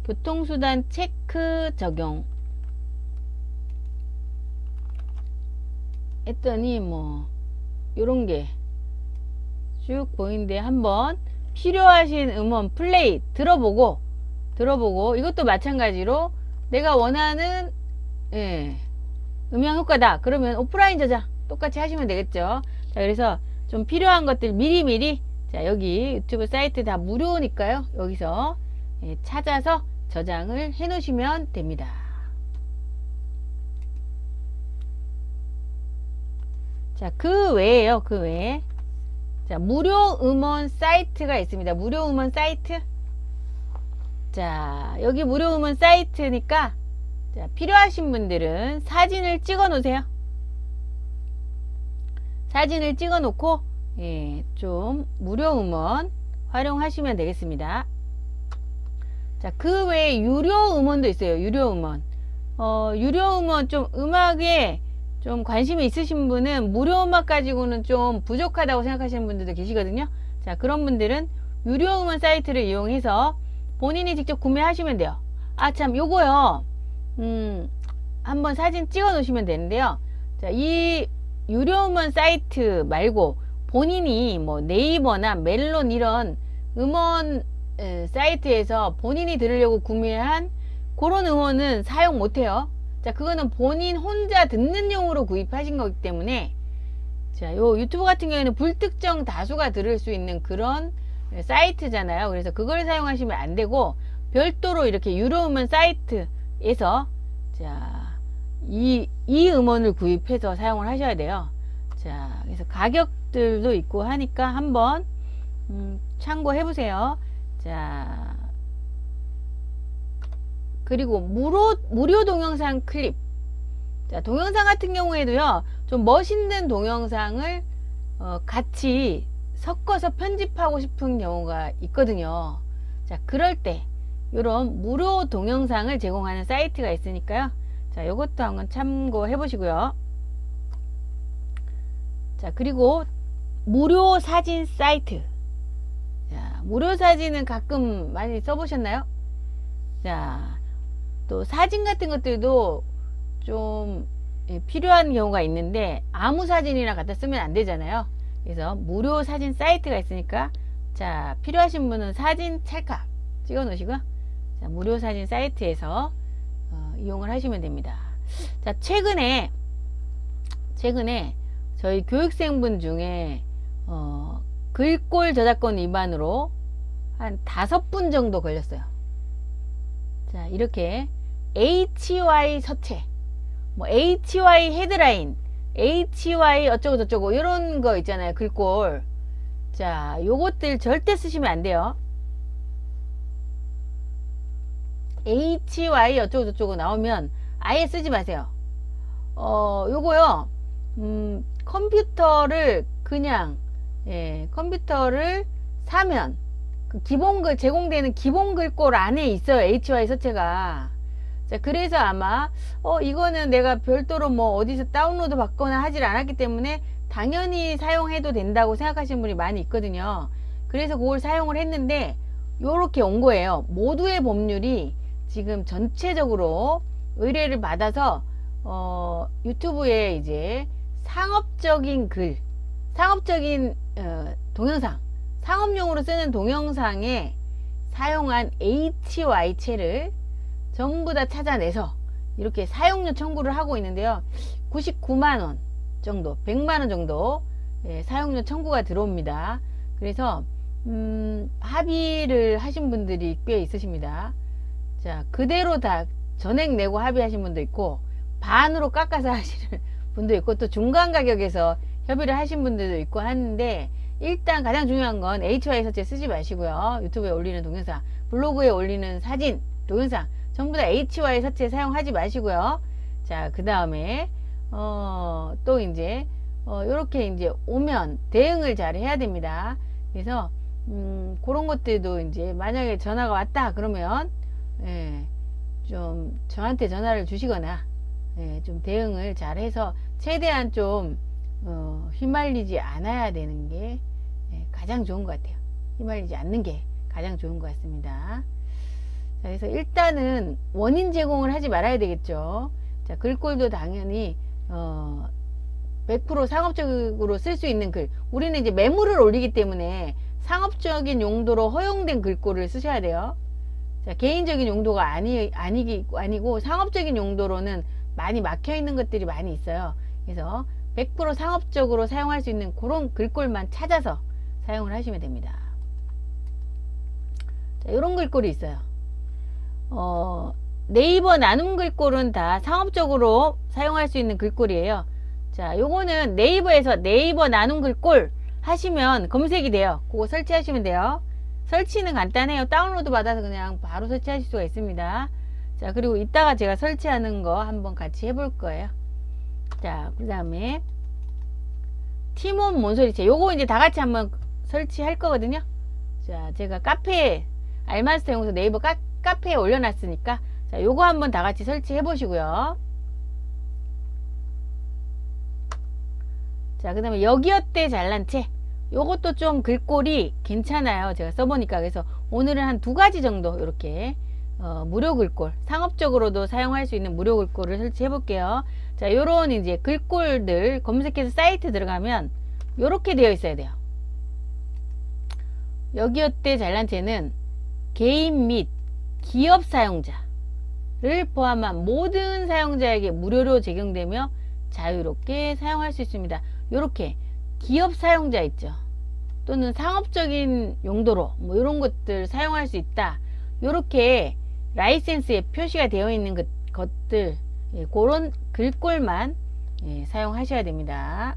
교통수단 체크 적용 했더니 뭐 요런 게 쭉 보이는데 한번 필요하신 음원 플레이 들어보고 들어보고 이것도 마찬가지로 내가 원하는 예, 음향 효과다. 그러면 오프라인 저장 똑같이 하시면 되겠죠. 자 그래서 좀 필요한 것들 미리미리 자 여기 유튜브 사이트 다 무료니까요. 여기서 예, 찾아서 저장을 해 놓으시면 됩니다. 자 그 외에요 그 외에 자, 무료 음원 사이트가 있습니다. 무료 음원 사이트. 자, 여기 무료 음원 사이트니까 자, 필요하신 분들은 사진을 찍어 놓으세요. 사진을 찍어 놓고 예, 좀 무료 음원 활용하시면 되겠습니다. 자, 그 외에 유료 음원도 있어요. 유료 음원. 어, 유료 음원 좀 음악에 좀 관심이 있으신 분은 무료 음악 가지고는 좀 부족하다고 생각하시는 분들도 계시거든요. 자, 그런 분들은 유료 음원 사이트를 이용해서 본인이 직접 구매하시면 돼요. 아, 참, 요거요. 음, 한번 사진 찍어 놓으시면 되는데요. 자, 이 유료 음원 사이트 말고 본인이 뭐 네이버나 멜론 이런 음원 에, 사이트에서 본인이 들으려고 구매한 그런 음원은 사용 못해요. 자, 그거는 본인 혼자 듣는 용으로 구입하신 거기 때문에 자, 요 유튜브 같은 경우에는 불특정 다수가 들을 수 있는 그런 사이트잖아요. 그래서 그걸 사용하시면 안 되고 별도로 이렇게 유료 음원 사이트에서 자, 이, 이 음원을 구입해서 사용을 하셔야 돼요. 자, 그래서 가격들도 있고 하니까 한번 음, 참고해 보세요. 자, 그리고 무료, 무료 동영상 클립. 자, 동영상 같은 경우에도요, 좀 멋있는 동영상을 어, 같이 섞어서 편집하고 싶은 경우가 있거든요. 자, 그럴 때, 이런 무료 동영상을 제공하는 사이트가 있으니까요. 자, 요것도 한번 참고해 보시고요. 자, 그리고 무료 사진 사이트. 자, 무료 사진은 가끔 많이 써보셨나요? 자, 또 사진 같은 것들도 좀 예, 필요한 경우가 있는데 아무 사진이나 갖다 쓰면 안 되잖아요. 그래서 무료 사진 사이트가 있으니까 자, 필요하신 분은 사진 찰칵 찍어 놓으시고 자, 무료 사진 사이트에서 어, 이용을 하시면 됩니다. 자, 최근에 최근에 저희 교육생분 중에 어, 글꼴 저작권 위반으로 한 다섯 분 정도 걸렸어요. 자, 이렇게 HY 서체, 뭐 HY 헤드라인, HY 어쩌고 저쩌고 이런 거 있잖아요. 글꼴. 자, 요것들 절대 쓰시면 안 돼요. HY 어쩌고 저쩌고 나오면 아예 쓰지 마세요. 어, 요거요. 음, 컴퓨터를 그냥 예, 컴퓨터를 사면 그 기본 글 제공되는 기본 글꼴 안에 있어요. HY 서체가. 자, 그래서 아마 어 이거는 내가 별도로 뭐 어디서 다운로드 받거나 하질 않았기 때문에 당연히 사용해도 된다고 생각하시는 분이 많이 있거든요. 그래서 그걸 사용을 했는데 요렇게 온 거예요. 모두의 법률이 지금 전체적으로 의뢰를 받아서 어 유튜브에 이제 상업적인 글, 상업적인 어, 동영상, 상업용으로 쓰는 동영상에 사용한 HY체를 전부 다 찾아내서 이렇게 사용료 청구를 하고 있는데요. 99만원 정도, 100만원 정도 예, 사용료 청구가 들어옵니다. 그래서 음, 합의를 하신 분들이 꽤 있으십니다. 자, 그대로 다 전액 내고 합의하신 분도 있고 반으로 깎아서 하시는 분도 있고 또 중간 가격에서 협의를 하신 분들도 있고 하는데 일단 가장 중요한 건 HY 서체 쓰지 마시고요. 유튜브에 올리는 동영상, 블로그에 올리는 사진, 동영상 전부 다 HY 서체 사용하지 마시고요. 자, 그 다음에 어, 또 이제 어, 이렇게 이제 오면 대응을 잘 해야 됩니다. 그래서 음, 그런 것들도 이제 만약에 전화가 왔다 그러면 예, 좀 저한테 전화를 주시거나 예, 좀 대응을 잘 해서 최대한 좀 어, 휘말리지 않아야 되는 게 예, 가장 좋은 것 같아요. 휘말리지 않는 게 가장 좋은 것 같습니다. 자, 그래서 일단은 원인 제공을 하지 말아야 되겠죠. 자, 글꼴도 당연히 어, 100% 상업적으로 쓸 수 있는 글. 우리는 이제 매물을 올리기 때문에 상업적인 용도로 허용된 글꼴을 쓰셔야 돼요. 자, 개인적인 용도가 아니, 아니기, 아니고 상업적인 용도로는 많이 막혀 있는 것들이 많이 있어요. 그래서 100% 상업적으로 사용할 수 있는 그런 글꼴만 찾아서 사용을 하시면 됩니다. 자, 이런 글꼴이 있어요. 어, 네이버 나눔 글꼴은 다 상업적으로 사용할 수 있는 글꼴이에요. 자, 요거는 네이버에서 네이버 나눔 글꼴 하시면 검색이 돼요. 그거 설치하시면 돼요. 설치는 간단해요. 다운로드 받아서 그냥 바로 설치하실 수가 있습니다. 자, 그리고 이따가 제가 설치하는 거 한번 같이 해볼 거예요. 자, 그 다음에 티몬 몬소리체. 요거 이제 다 같이 한번 설치할 거거든요. 자, 제가 카페 알마스터 연구소 네이버 카, 카페에 올려놨으니까 자, 요거 한번 다 같이 설치해 보시고요. 자, 그 다음에 여기어때 잘난 채. 요것도 좀 글꼴이 괜찮아요. 제가 써보니까. 그래서 오늘은 한 두 가지 정도 이렇게 어, 무료 글꼴 상업적으로도 사용할 수 있는 무료 글꼴을 설치해 볼게요 자 요런 이제 글꼴들 검색해서 사이트 들어가면 요렇게 되어 있어야 돼요 여기어때 잘난체는 개인 및 기업 사용자를 포함한 모든 사용자에게 무료로 적용되며 자유롭게 사용할 수 있습니다. 요렇게 기업 사용자 있죠. 또는 상업적인 용도로 뭐 이런 것들 사용할 수 있다. 요렇게 라이센스에 표시가 되어 있는 것, 것들 예, 그런 글꼴만 예, 사용하셔야 됩니다.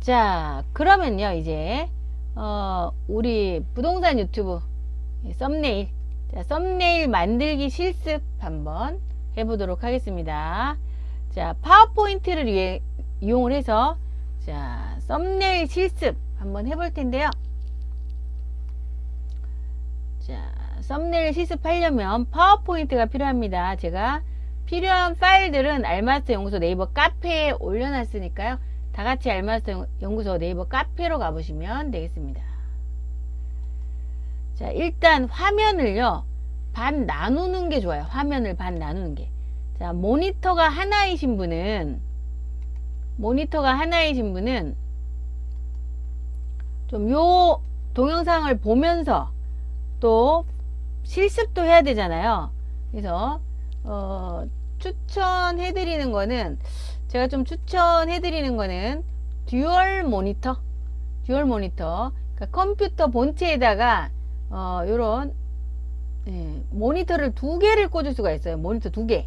자 그러면요 이제 어, 우리 부동산 유튜브 예, 썸네일 자, 썸네일 만들기 실습 한번 해보도록 하겠습니다 자 파워포인트를 이해, 이용을 해서 자 썸네일 실습 한번 해볼 텐데요 자 썸네일 실습하려면 파워포인트가 필요합니다. 제가 필요한 파일들은 알마스터 연구소 네이버 카페에 올려놨으니까요. 다 같이 알마스터 연구소 네이버 카페로 가보시면 되겠습니다. 자 일단 화면을요. 반 나누는 게 좋아요. 화면을 반 나누는 게. 자 모니터가 하나이신 분은 모니터가 하나이신 분은 좀 요 동영상을 보면서 또 실습도 해야 되잖아요. 그래서 어, 추천해 드리는 거는 제가 좀 추천해 드리는 거는 듀얼 모니터 듀얼 모니터 그러니까 컴퓨터 본체에다가 어, 요런 예, 모니터를 두 개를 꽂을 수가 있어요. 모니터 두 개.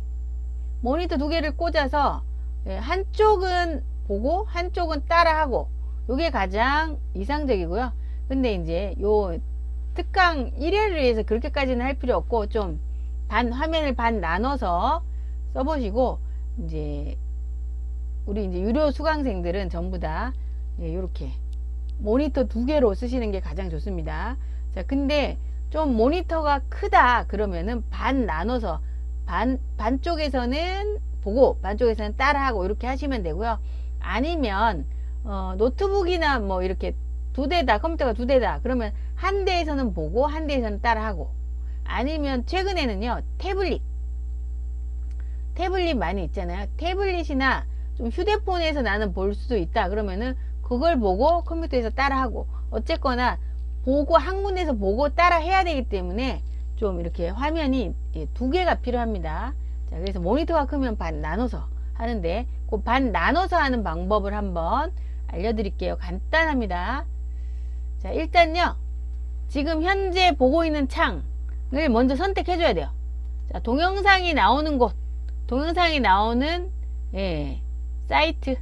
모니터 두 개를 꽂아서 예, 한쪽은 보고 한쪽은 따라하고 요게 가장 이상적이고요. 근데 이제 요 특강 1회를 위해서 그렇게까지는 할 필요 없고 좀 반 화면을 반 나눠서 써보시고 이제 우리 이제 유료 수강생들은 전부 다 이렇게 예, 모니터 두 개로 쓰시는 게 가장 좋습니다. 자, 근데 좀 모니터가 크다 그러면은 반 나눠서 반 반쪽에서는 보고 반쪽에서는 따라하고 이렇게 하시면 되고요. 아니면 어, 노트북이나 뭐 이렇게 두 대다 컴퓨터가 두 대다 그러면 한 대에서는 보고 한 대에서는 따라하고. 아니면 최근에는요 태블릿. 태블릿 많이 있잖아요. 태블릿이나 좀 휴대폰에서 나는 볼 수도 있다 그러면은 그걸 보고 컴퓨터에서 따라하고. 어쨌거나 보고 한 군데서 보고 따라 해야 되기 때문에 좀 이렇게 화면이 예, 두 개가 필요합니다. 자 그래서 모니터가 크면 반 나눠서 하는데 그 반 나눠서 하는 방법을 한번 알려드릴게요. 간단합니다. 자 일단요. 지금 현재 보고 있는 창을 먼저 선택해 줘야 돼요. 자 동영상이 나오는 곳 동영상이 나오는 예, 사이트.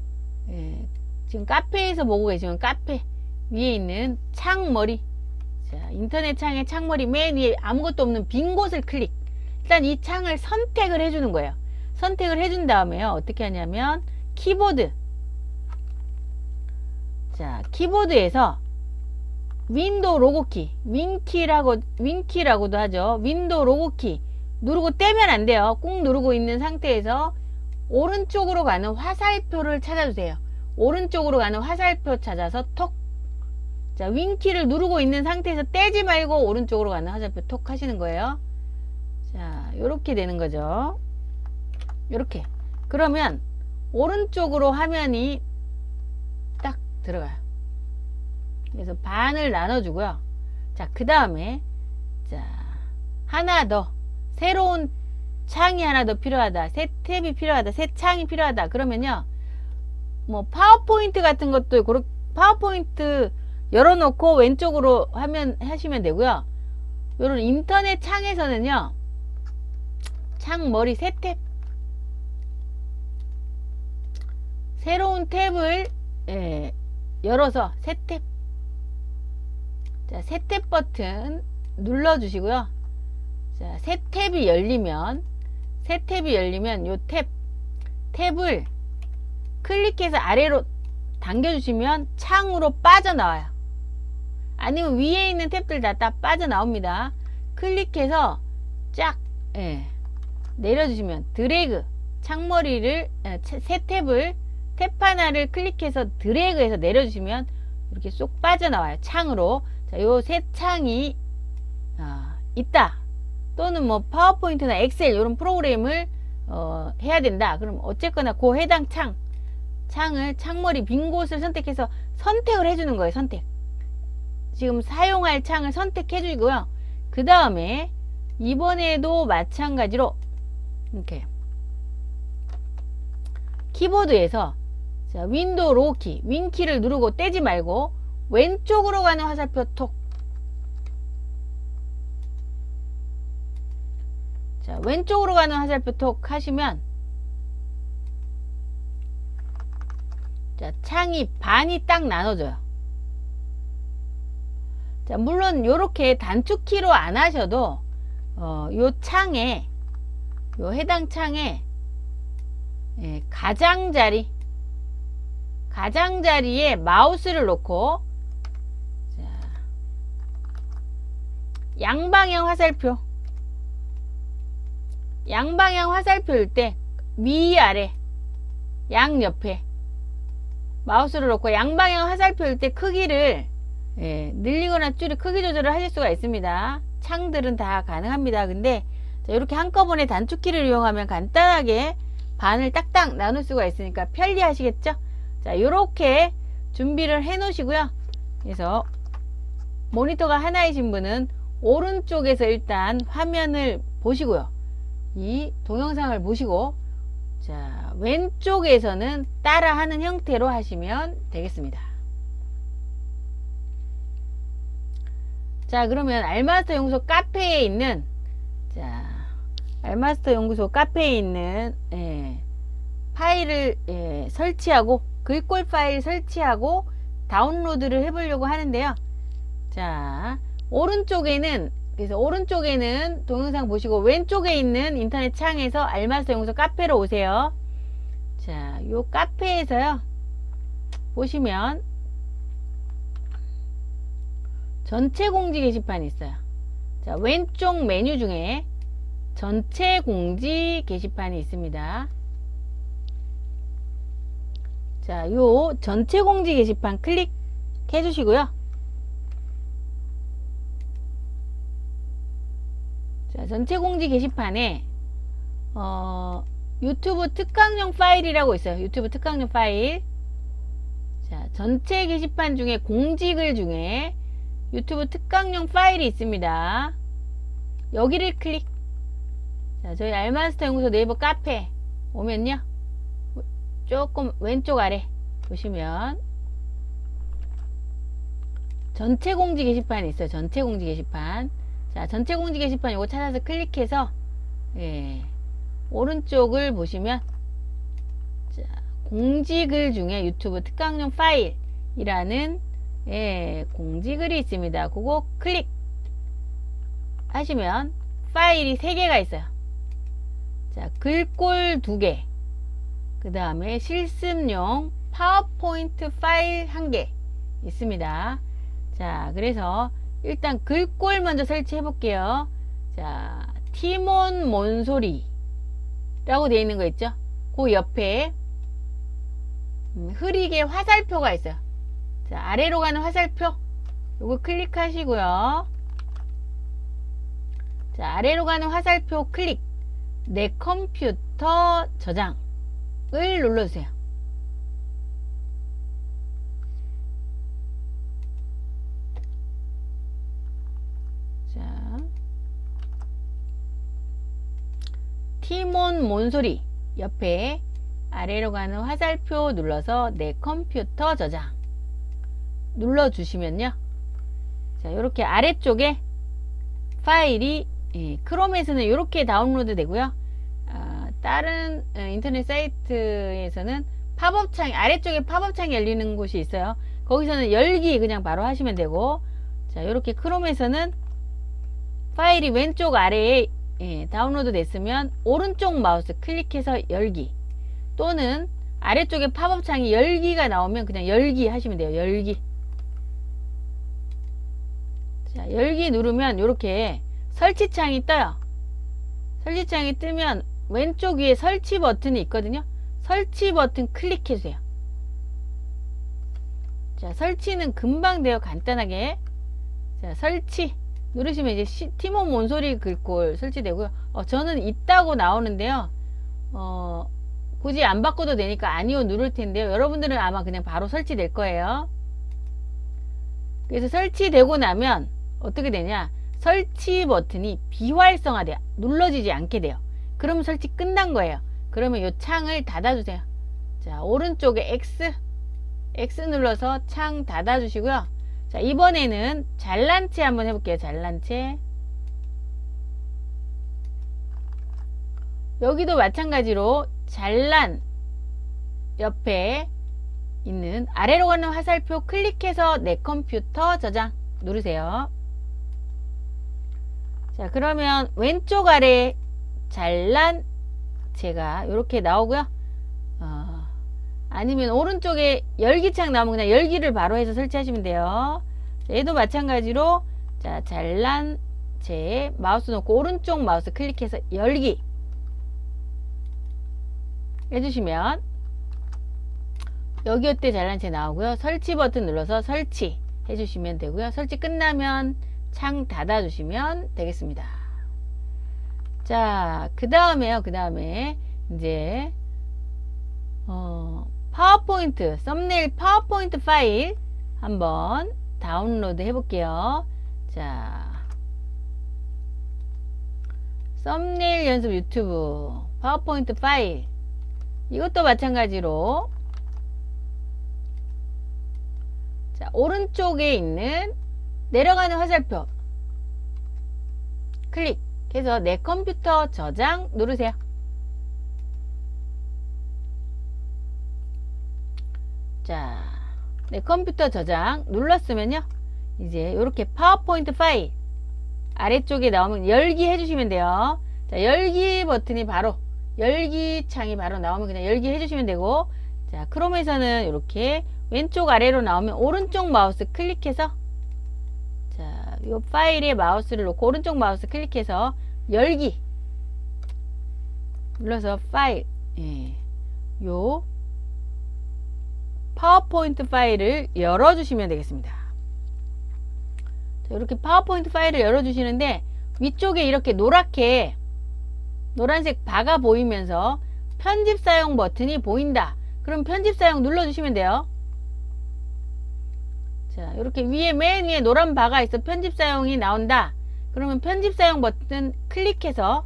예, 지금 카페에서 보고 계시면 카페 위에 있는 창머리 자 인터넷 창의 창머리 맨 위에 아무것도 없는 빈 곳을 클릭. 일단 이 창을 선택을 해주는 거예요. 선택을 해준 다음에요. 어떻게 하냐면 키보드. 자 키보드에서 윈도우 로고키 윈키라고 윈키라고도 하죠. 윈도우 로고키 누르고 떼면 안 돼요. 꾹 누르고 있는 상태에서 오른쪽으로 가는 화살표를 찾아주세요. 오른쪽으로 가는 화살표 찾아서 톡 자, 윈키를 누르고 있는 상태에서 떼지 말고 오른쪽으로 가는 화살표 톡 하시는 거예요. 자, 요렇게 되는 거죠. 요렇게. 그러면 오른쪽으로 화면이 딱 들어가요. 그래서 반을 나눠주고요. 자, 그 다음에, 자, 하나 더. 새로운 창이 하나 더 필요하다. 새 탭이 필요하다. 새 창이 필요하다. 그러면요. 뭐, 파워포인트 같은 것도, 파워포인트 열어놓고 왼쪽으로 하면, 하시면 되고요. 요런 인터넷 창에서는요. 창 머리 새 탭. 새로운 탭을, 예, 열어서 새 탭. 자, 새탭 버튼 눌러주시고요. 자, 새 탭이 열리면, 새 탭이 열리면 요 탭, 탭을 클릭해서 아래로 당겨주시면 창으로 빠져나와요. 아니면 위에 있는 탭들 다, 다 빠져나옵니다. 클릭해서 쫙, 예, 내려주시면 드래그, 창머리를, 예, 새 탭을, 탭 하나를 클릭해서 드래그해서 내려주시면 이렇게 쏙 빠져나와요. 창으로. 자, 요새 창이 어, 있다. 또는 뭐 파워포인트나 엑셀 이런 프로그램을 어, 해야 된다. 그럼 어쨌거나 그 해당 창 창을 창머리 빈 곳을 선택해서 선택을 해주는 거예요. 선택. 지금 사용할 창을 선택해 주고요. 그 다음에 이번에도 마찬가지로 이렇게 키보드에서 자, 윈도우 로고키, 윈키를 누르고 떼지 말고 왼쪽으로 가는 화살표 톡. 자, 왼쪽으로 가는 화살표 톡 하시면 자, 창이 반이 딱 나눠져요. 자, 물론 이렇게 단축키로 안 하셔도 어, 요 창에 요 해당 창에 예, 가장자리 가장자리에 마우스를 놓고 자, 양방향 화살표. 양방향 화살표일 때 위아래 양옆에 마우스를 놓고 양방향 화살표일 때 크기를 예, 늘리거나 줄이 크기 조절을 하실 수가 있습니다. 창들은 다 가능합니다. 근데 자, 이렇게 한꺼번에 단축키를 이용하면 간단하게 반을 딱딱 나눌 수가 있으니까 편리하시겠죠? 자, 이렇게 준비를 해 놓으시고요. 그래서 모니터가 하나이신 분은 오른쪽에서 일단 화면을 보시고요. 이 동영상을 보시고 자, 왼쪽에서는 따라하는 형태로 하시면 되겠습니다. 자, 그러면 알마스터 연구소 카페에 있는 자, 알마스터 연구소 카페에 있는 예, 파일을 예, 설치하고 글꼴 파일 설치하고 다운로드를 해보려고 하는데요. 자, 오른쪽에는 그래서 오른쪽에는 동영상 보시고 왼쪽에 있는 인터넷 창에서 알마스터 연구소 카페로 오세요. 자, 요 카페에서요. 보시면 전체 공지 게시판이 있어요. 자, 왼쪽 메뉴 중에 전체 공지 게시판이 있습니다. 자, 요 전체 공지 게시판 클릭해 주시고요. 자, 전체 공지 게시판에 어, 유튜브 특강용 파일이라고 있어요. 유튜브 특강용 파일. 자, 전체 게시판 중에 공지글 중에 유튜브 특강용 파일이 있습니다. 여기를 클릭. 자, 저희 알마스터 연구소 네이버 카페 오면요. 조금 왼쪽 아래 보시면 전체 공지 게시판이 있어요. 전체 공지 게시판. 자, 전체 공지 게시판 이거 찾아서 클릭해서 예, 오른쪽을 보시면 자, 공지글 중에 유튜브 특강용 파일이라는 예, 공지글이 있습니다. 그거 클릭 하시면 파일이 3개가 있어요. 자, 글꼴 2개. 그 다음에 실습용 파워포인트 파일 1개 있습니다. 자, 그래서 일단 글꼴 먼저 설치해 볼게요. 자, 티몬 몬소리 라고 되어 있는 거 있죠? 그 옆에 음, 흐리게 화살표가 있어요. 자, 아래로 가는 화살표. 요거 클릭하시고요. 자, 아래로 가는 화살표 클릭. 내 컴퓨터 저장을 눌러주세요. 자, 티몬 몬소리 옆에 아래로 가는 화살표 눌러서 내 컴퓨터 저장 눌러주시면요. 자, 이렇게 아래쪽에 파일이 예, 크롬에서는 이렇게 다운로드 되고요. 아, 다른 어, 인터넷 사이트에서는 팝업 창 아래쪽에 팝업 창이 열리는 곳이 있어요. 거기서는 열기 그냥 바로 하시면 되고 자 이렇게 크롬에서는 파일이 왼쪽 아래에 예, 다운로드 됐으면 오른쪽 마우스 클릭해서 열기 또는 아래쪽에 팝업 창이 열기가 나오면 그냥 열기 하시면 돼요. 열기 자, 열기 누르면 이렇게 설치창이 떠요. 설치창이 뜨면 왼쪽 위에 설치 버튼이 있거든요. 설치 버튼 클릭해 주세요. 자, 설치는 금방 돼요. 간단하게. 자, 설치. 누르시면 이제 시, 티몬 몬소리 글꼴 설치되고요. 어, 저는 있다고 나오는데요. 어, 굳이 안 바꿔도 되니까 아니요 누를 텐데요. 여러분들은 아마 그냥 바로 설치될 거예요. 그래서 설치되고 나면 어떻게 되냐? 설치 버튼이 비활성화돼요. 눌러지지 않게 돼요. 그러면 설치 끝난 거예요. 그러면 이 창을 닫아주세요. 자, 오른쪽에 X, X 눌러서 창 닫아주시고요. 자, 이번에는 잘난 체 한번 해볼게요. 잘난 체. 여기도 마찬가지로 잘난 옆에 있는 아래로 가는 화살표 클릭해서 내 컴퓨터 저장 누르세요. 자, 그러면 왼쪽 아래 잘난 제가 이렇게 나오고요. 어, 아니면 오른쪽에 열기창 나오면 그냥 열기를 바로 해서 설치하시면 돼요. 자, 얘도 마찬가지로 자 잘난 제 마우스 놓고 오른쪽 마우스 클릭해서 열기 해주시면 여기 어때 잘난 체 나오고요. 설치 버튼 눌러서 설치 해주시면 되고요. 설치 끝나면 창 닫아 주시면 되겠습니다. 자, 그 다음에요. 그 다음에 이제 어, 파워포인트 썸네일 파워포인트 파일 한번 다운로드 해볼게요. 자, 썸네일 연습 유튜브 파워포인트 파일 이것도 마찬가지로 자, 오른쪽에 있는 내려가는 화살표 클릭해서 내 컴퓨터 저장 누르세요. 자, 내 컴퓨터 저장 눌렀으면요. 이제 이렇게 파워포인트 파일 아래쪽에 나오면 열기 해주시면 돼요. 자, 열기 버튼이 바로 열기 창이 바로 나오면 그냥 열기 해주시면 되고 자, 크롬에서는 이렇게 왼쪽 아래로 나오면 오른쪽 마우스 클릭해서 자, 이 파일에 마우스를 놓고 오른쪽 마우스 클릭해서 열기 눌러서 파일 예, 요 파워포인트 파일을 열어주시면 되겠습니다. 자, 이렇게 파워포인트 파일을 열어주시는데 위쪽에 이렇게 노랗게 노란색 바가 보이면서 편집 사용 버튼이 보인다. 그럼 편집 사용 눌러주시면 돼요. 자, 이렇게 위에 맨 위에 노란 바가 있어 편집 사용이 나온다. 그러면 편집 사용 버튼 클릭해서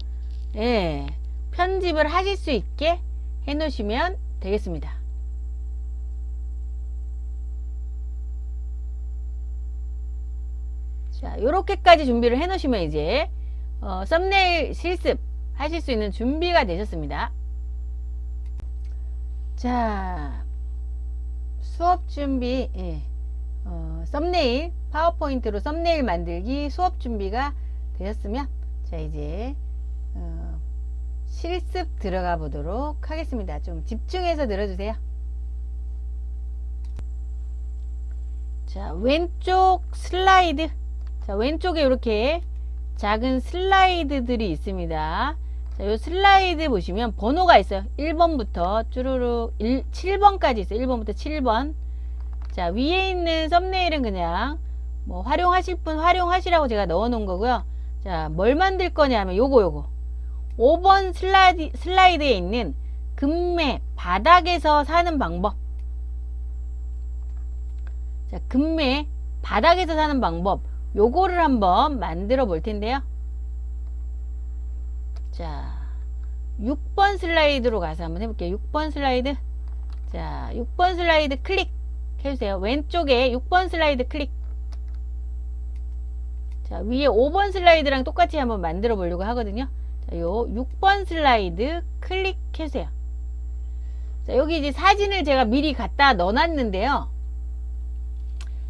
예, 편집을 하실 수 있게 해 놓으시면 되겠습니다. 자, 요렇게까지 준비를 해 놓으시면 이제 어, 썸네일 실습 하실 수 있는 준비가 되셨습니다. 자, 수업 준비, 예. 어, 썸네일, 파워포인트로 썸네일 만들기 수업 준비가 되셨으면, 자, 이제, 어, 실습 들어가 보도록 하겠습니다. 좀 집중해서 들어주세요. 자, 왼쪽 슬라이드. 자, 왼쪽에 이렇게 작은 슬라이드들이 있습니다. 자, 요 슬라이드 보시면 번호가 있어요. 1번부터 쭈루룩 1, 7번까지 있어요. 1번부터 7번. 자, 위에 있는 썸네일은 그냥 뭐 활용하실 분 활용하시라고 제가 넣어 놓은 거고요. 자, 뭘 만들 거냐 하면 요거 요거. 5번 슬라이드, 슬라이드에 있는 금매 바닥에서 사는 방법. 자, 금매 바닥에서 사는 방법. 요거를 한번 만들어 볼 텐데요. 자, 6번 슬라이드로 가서 한번 해볼게요. 6번 슬라이드. 자, 6번 슬라이드 클릭 해주세요. 왼쪽에 6번 슬라이드 클릭. 자, 위에 5번 슬라이드랑 똑같이 한번 만들어 보려고 하거든요. 자, 요 6번 슬라이드 클릭해주세요. 자, 여기 이제 사진을 제가 미리 갖다 넣어놨는데요.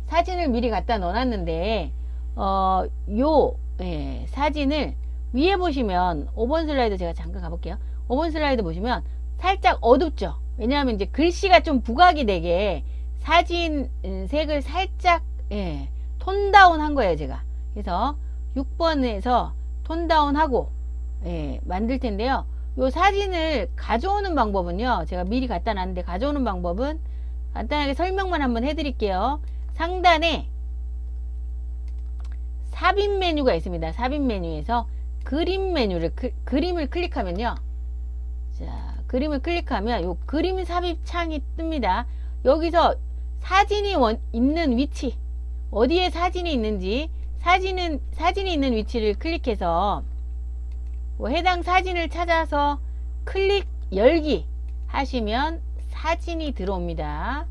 사진을 미리 갖다 넣어놨는데, 어, 요, 예, 사진을 위에 보시면 5번 슬라이드 제가 잠깐 가볼게요. 5번 슬라이드 보시면 살짝 어둡죠. 왜냐하면 이제 글씨가 좀 부각이 되게 사진 음, 색을 살짝 예, 톤 다운 한 거예요 제가. 그래서 6번에서 톤 다운 하고 예, 만들 텐데요. 요 사진을 가져오는 방법은요. 제가 미리 갖다 놨는데 가져오는 방법은 간단하게 설명만 한번 해드릴게요. 상단에 삽입 메뉴가 있습니다. 삽입 메뉴에서 그림 메뉴를 그, 그림을 클릭하면요. 자, 그림을 클릭하면 요 그림 삽입 창이 뜹니다. 여기서 사진이 원, 있는 위치 어디에 사진이 있는지 사진은 사진이 있는 위치를 클릭해서 뭐 해당 사진을 찾아서 클릭 열기 하시면 사진이 들어옵니다.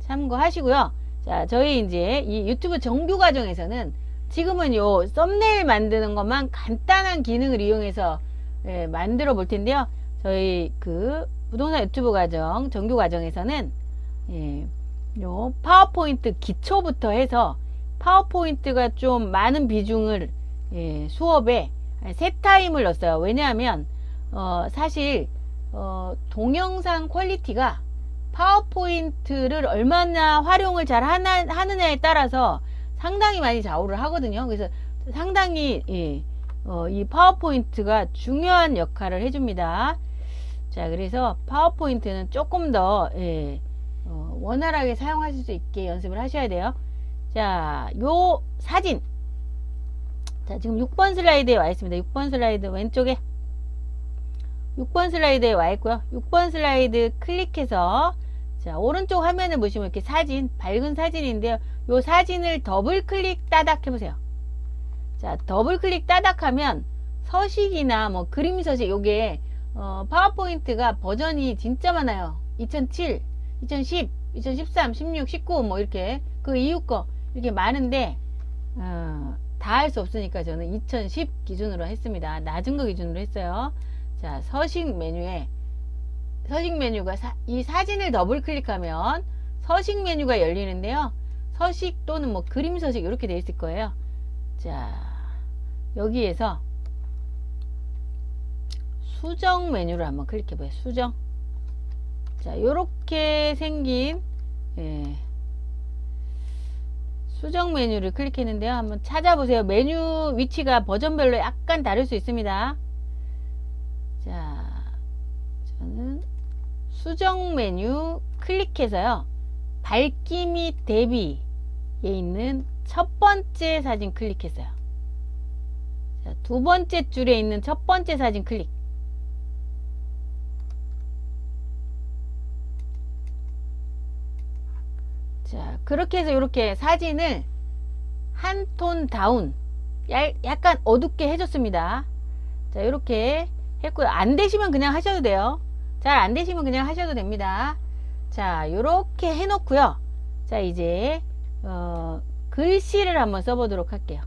참고하시고요. 자, 저희 이제 이 유튜브 정규 과정에서는 지금은 요 썸네일 만드는 것만 간단한 기능을 이용해서 예, 만들어 볼 텐데요. 저희 그 부동산 유튜브 과정 정규 과정에서는 예, 요 파워포인트 기초부터 해서 파워포인트가 좀 많은 비중을 예, 수업에 세 타임을 넣었어요. 왜냐하면 어, 사실 어, 동영상 퀄리티가 파워포인트를 얼마나 활용을 잘 하나, 하느냐에 따라서 상당히 많이 좌우를 하거든요. 그래서 상당히 예, 어, 이 파워포인트가 중요한 역할을 해줍니다. 자, 그래서 파워포인트는 조금 더 예, 어, 원활하게 사용하실 수 있게 연습을 하셔야 돼요. 자, 요 사진. 자, 지금 6번 슬라이드에 와 있습니다. 6번 슬라이드 왼쪽에 6번 슬라이드에 와 있고요. 6번 슬라이드 클릭해서 자, 오른쪽 화면을 보시면 이렇게 사진, 밝은 사진인데요. 요 사진을 더블 클릭 따닥 해보세요. 자, 더블 클릭 따닥 하면 서식이나 뭐 그림 서식, 요게, 어, 파워포인트가 버전이 진짜 많아요. 2007, 2010, 2013, 16, 19, 뭐 이렇게 그 이후 거 이렇게 많은데, 어, 다 할 수 없으니까 저는 2010 기준으로 했습니다. 낮은 거 기준으로 했어요. 자, 서식 메뉴에 서식 메뉴가 사, 이 사진을 더블 클릭하면 서식 메뉴가 열리는데요. 서식 또는 뭐 그림 서식 이렇게 되어 있을 거예요. 자, 여기에서 수정 메뉴를 한번 클릭해 보세요. 수정. 자, 요렇게 생긴 예, 수정 메뉴를 클릭했는데요. 한번 찾아보세요. 메뉴 위치가 버전별로 약간 다를 수 있습니다. 자, 저는 수정 메뉴 클릭해서요. 밝기 및 대비에 있는 첫 번째 사진 클릭했어요. 자, 두 번째 줄에 있는 첫 번째 사진 클릭. 자, 그렇게 해서 이렇게 사진을 한 톤 다운, 약간 어둡게 해줬습니다. 자, 이렇게 했고요. 안 되시면 그냥 하셔도 돼요. 잘 안 되시면 그냥 하셔도 됩니다. 자, 이렇게 해놓고요. 자, 이제 어, 글씨를 한번 써보도록 할게요.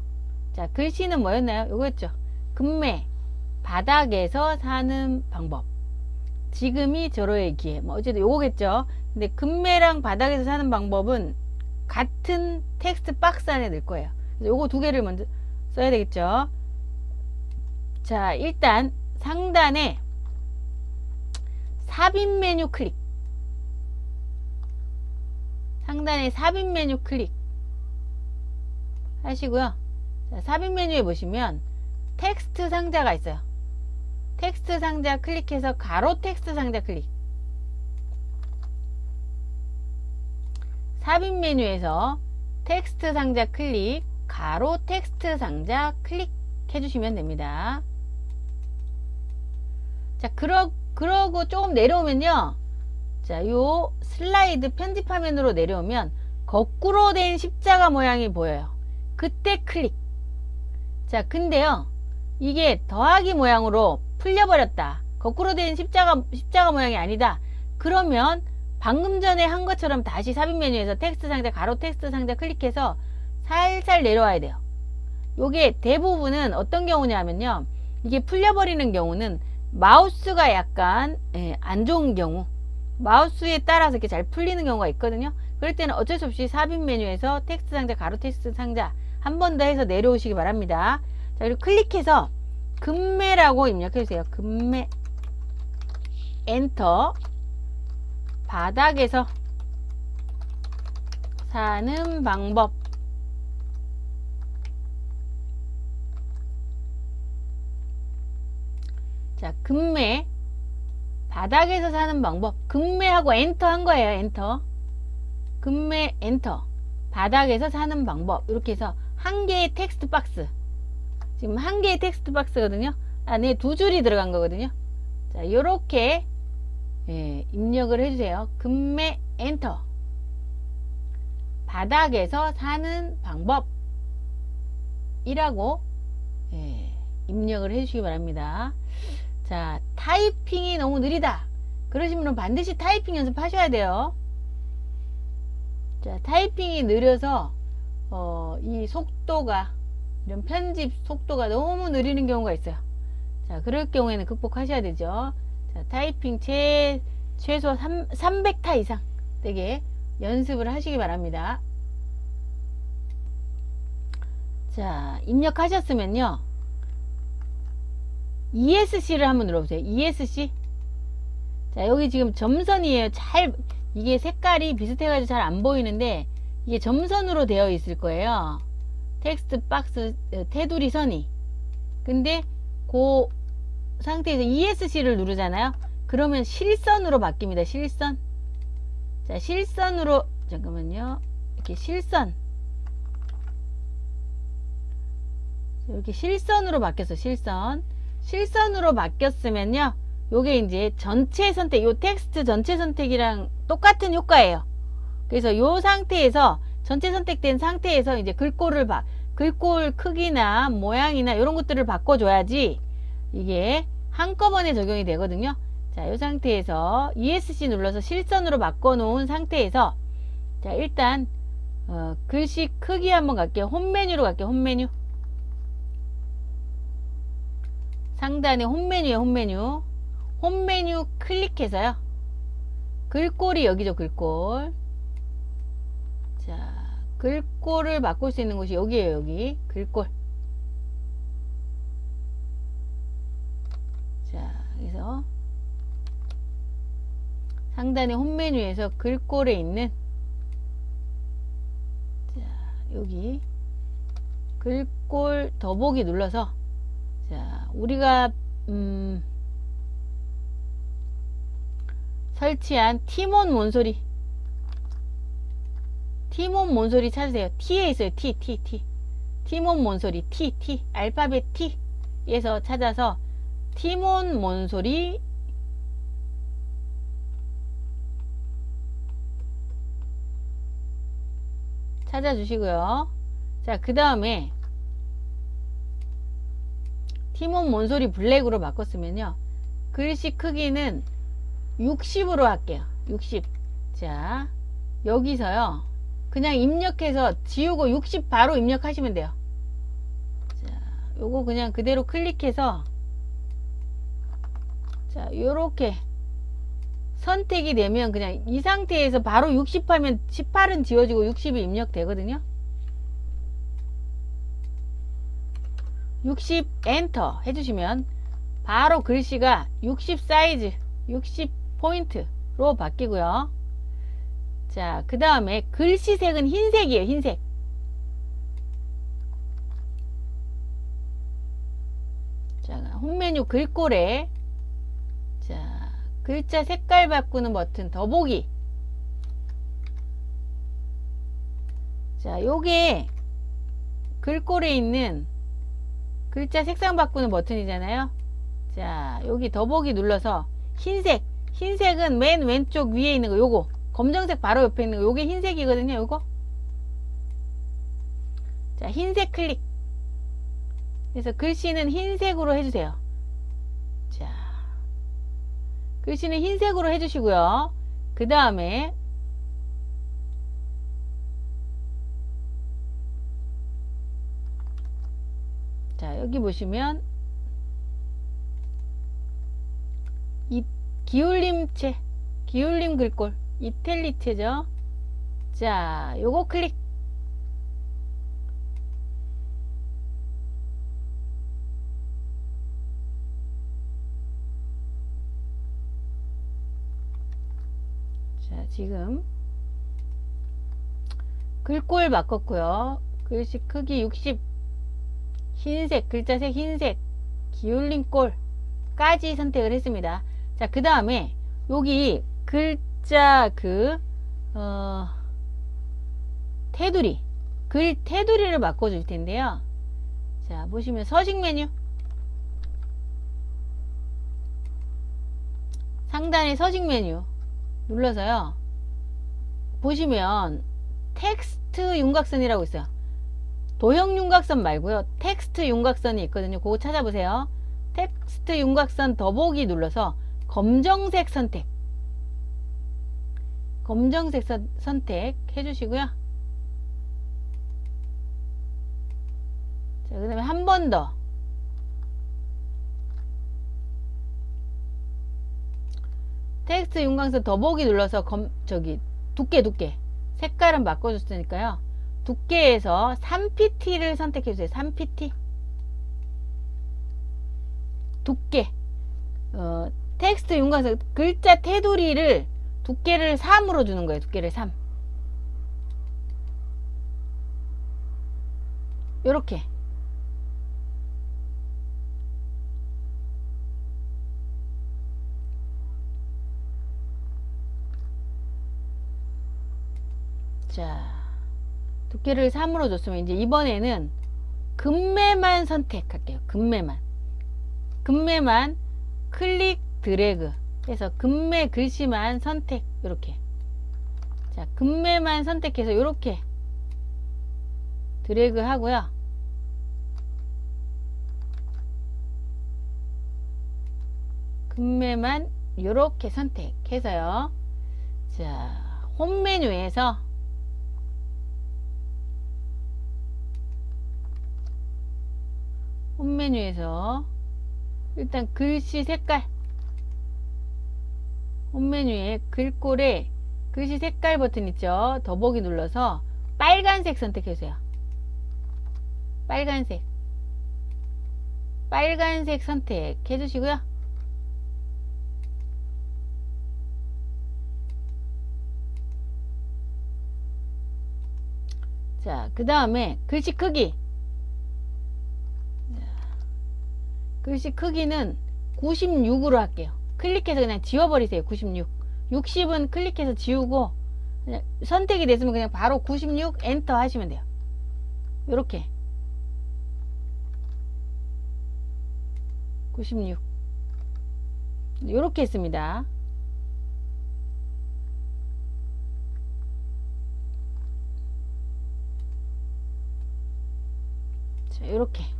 자, 글씨는 뭐였나요? 요거였죠. 금매, 바닥에서 사는 방법. 지금이 절호의 기회. 뭐 어쨌든 요거겠죠. 근데 금매랑 바닥에서 사는 방법은 같은 텍스트 박스 안에 넣을 거예요. 그래서 요거 두 개를 먼저 써야 되겠죠. 자, 일단 상단에 삽입 메뉴 클릭 상단에 삽입 메뉴 클릭 하시고요 자, 삽입 메뉴에 보시면 텍스트 상자가 있어요 텍스트 상자 클릭해서 가로 텍스트 상자 클릭 삽입 메뉴에서 텍스트 상자 클릭 가로 텍스트 상자 클릭 해 주시면 됩니다 자, 그러, 그러고 조금 내려오면요. 자, 요 슬라이드 편집 화면으로 내려오면 거꾸로 된 십자가 모양이 보여요. 그때 클릭. 자, 근데요. 이게 더하기 모양으로 풀려버렸다. 거꾸로 된 십자가, 십자가 모양이 아니다. 그러면 방금 전에 한 것처럼 다시 삽입 메뉴에서 텍스트 상자, 가로 텍스트 상자 클릭해서 살살 내려와야 돼요. 요게 대부분은 어떤 경우냐면요. 이게 풀려버리는 경우는 마우스가 약간 예, 안 좋은 경우 마우스에 따라서 이렇게 잘 풀리는 경우가 있거든요 그럴 때는 어쩔 수 없이 삽입 메뉴에서 텍스트 상자 가로 텍스트 상자 한 번 더 해서 내려오시기 바랍니다 자 그리고 클릭해서 급매라고 입력해 주세요 급매 엔터 바닥에서 사는 방법 자, 급매. 바닥에서 사는 방법. 급매하고 엔터 한 거예요. 엔터. 급매 엔터. 바닥에서 사는 방법. 이렇게 해서 한 개의 텍스트 박스 지금 한 개의 텍스트 박스거든요. 안에 두 줄이 들어간 거거든요. 자 요렇게 예, 입력을 해주세요. 급매 엔터. 바닥에서 사는 방법 이라고 예, 입력을 해주시기 바랍니다. 자 타이핑이 너무 느리다. 그러시면 분 반드시 타이핑 연습하셔야 돼요. 자 타이핑이 느려서 어, 이 속도가 이런 편집 속도가 너무 느리는 경우가 있어요. 자 그럴 경우에는 극복하셔야 되죠. 자 타이핑 최, 최소 3, 300타 이상 되게 연습을 하시기 바랍니다. 자 입력하셨으면요. ESC를 한번 눌러보세요. ESC 자 여기 지금 점선이에요. 잘 이게 색깔이 비슷해 가지고 잘 안 보이는데 이게 점선으로 되어 있을 거예요 텍스트 박스 어, 테두리 선이. 근데 그 상태에서 ESC를 누르잖아요. 그러면 실선으로 바뀝니다. 실선. 자 실선으로 잠깐만요. 이렇게 실선. 이렇게 실선으로 바뀌었어 실선. 실선으로 바뀌었으면요 요게 이제 전체 선택 요 텍스트 전체 선택이랑 똑같은 효과예요. 그래서 요 상태에서 전체 선택된 상태에서 이제 글꼴을 바, 글꼴 크기나 모양이나 이런 것들을 바꿔줘야지 이게 한꺼번에 적용이 되거든요 자, 이 상태에서 ESC 눌러서 실선으로 바꿔놓은 상태에서 자, 일단 어, 글씨 크기 한번 갈게요. 홈 메뉴로 갈게요. 홈 메뉴. 상단에 홈 메뉴에 홈 메뉴. 홈 메뉴 클릭해서요. 글꼴이 여기죠. 글꼴. 자, 글꼴을 바꿀 수 있는 곳이 여기에요. 여기. 글꼴. 자, 여기서 상단의 홈 메뉴에서 글꼴에 있는 자, 여기 글꼴 더보기 눌러서 자, 우리가 음, 설치한 티몬 몬소리 티몬 몬소리 찾으세요. T에 있어요. T, T, T. 티몬 몬소리 T, T. 알파벳 T에서 찾아서 티몬 몬소리 찾아주시고요. 자, 그 다음에 티몬 몬소리 블랙으로 바꿨으면요. 글씨 크기는 60으로 할게요. 60. 자, 여기서요. 그냥 입력해서 지우고 60 바로 입력하시면 돼요. 자, 요거 그냥 그대로 클릭해서 자, 요렇게 선택이 되면 그냥 이 상태에서 바로 60 하면 18은 지워지고 60이 입력되거든요. 60 엔터 해주시면 바로 글씨가 60 사이즈 60 포인트로 바뀌고요. 자, 그 다음에 글씨색은 흰색이에요. 흰색. 자, 홈메뉴 글꼴에 자, 글자 색깔 바꾸는 버튼 더보기 자 요게 글꼴에 있는 글자 색상 바꾸는 버튼이잖아요 자 여기 더보기 눌러서 흰색 흰색은 맨 왼쪽 위에 있는 거 요거 검정색 바로 옆에 있는 거 요게 흰색이거든요 요거? 자 흰색 클릭. 그래서 글씨는 흰색으로 해주세요. 자 글씨는 흰색으로 해주시고요. 그 다음에 자 여기 보시면 이 기울림체 기울림 글꼴 이텔리체죠. 자 요거 클릭 지금 글꼴 바꿨고요. 글씨 크기 60 흰색 글자색 흰색 기울린 꼴까지 선택을 했습니다. 자 그 다음에 여기 글 자 그 어, 테두리 글 테두리를 바꿔줄 텐데요. 자, 보시면 서식 메뉴. 상단에 서식 메뉴 눌러서요. 보시면 텍스트 윤곽선이라고 있어요. 도형 윤곽선 말고요. 텍스트 윤곽선이 있거든요. 그거 찾아보세요. 텍스트 윤곽선 더보기 눌러서 검정색 선택. 검정색 선, 선택 해 주시고요. 자, 그 다음에 한 번 더. 텍스트 윤곽선 더보기 눌러서 검, 저기, 두께, 두께. 색깔은 바꿔줬으니까요. 두께에서 3pt를 선택해 주세요. 3pt. 두께. 어, 텍스트 윤곽선 글자 테두리를 두께를 3으로 주는 거예요. 두께를 3. 요렇게. 자, 두께를 3으로 줬으면 이제 이번에는 금매만 선택할게요. 금매만. 금매만 클릭 드래그 해서 금매 글씨만 선택 이렇게. 자 금매만 선택해서 이렇게 드래그 하고요. 금매만 이렇게 선택해서요. 자 홈 메뉴에서 홈 메뉴에서 일단 글씨 색깔 홈 메뉴에 글꼴에 글씨 색깔 버튼 있죠? 더보기 눌러서 빨간색 선택해주세요. 빨간색. 빨간색 선택해 주시고요. 자 그 다음에 글씨 크기. 글씨 크기는 96으로 할게요 클릭해서 그냥 지워버리세요 96 60은 클릭해서 지우고 선택이 됐으면 그냥 바로 96 엔터 하시면 돼요. 이렇게. 96 이렇게 했습니다. 자 이렇게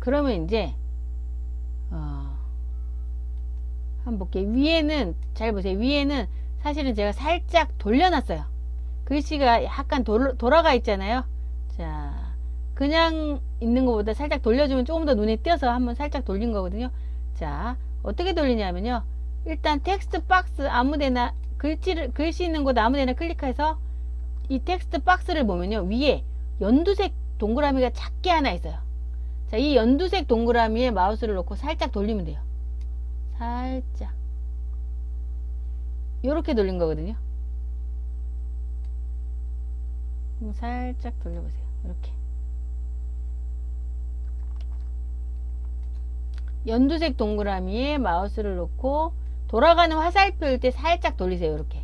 그러면 이제 어, 한번 볼게요. 위에는 잘 보세요. 위에는 사실은 제가 살짝 돌려놨어요. 글씨가 약간 돌, 돌아가 있잖아요. 자 그냥 있는 것보다 살짝 돌려주면 조금 더 눈에 띄어서 한번 살짝 돌린 거거든요. 자 어떻게 돌리냐면요. 일단 텍스트 박스 아무데나 글씨를 글씨 있는 곳 아무데나 클릭해서 이 텍스트 박스를 보면요. 위에 연두색 동그라미가 작게 하나 있어요 자, 이 연두색 동그라미에 마우스를 놓고 살짝 돌리면 돼요. 살짝. 이렇게 돌린 거거든요. 살짝 돌려보세요. 이렇게. 연두색 동그라미에 마우스를 놓고 돌아가는 화살표일 때 살짝 돌리세요. 이렇게.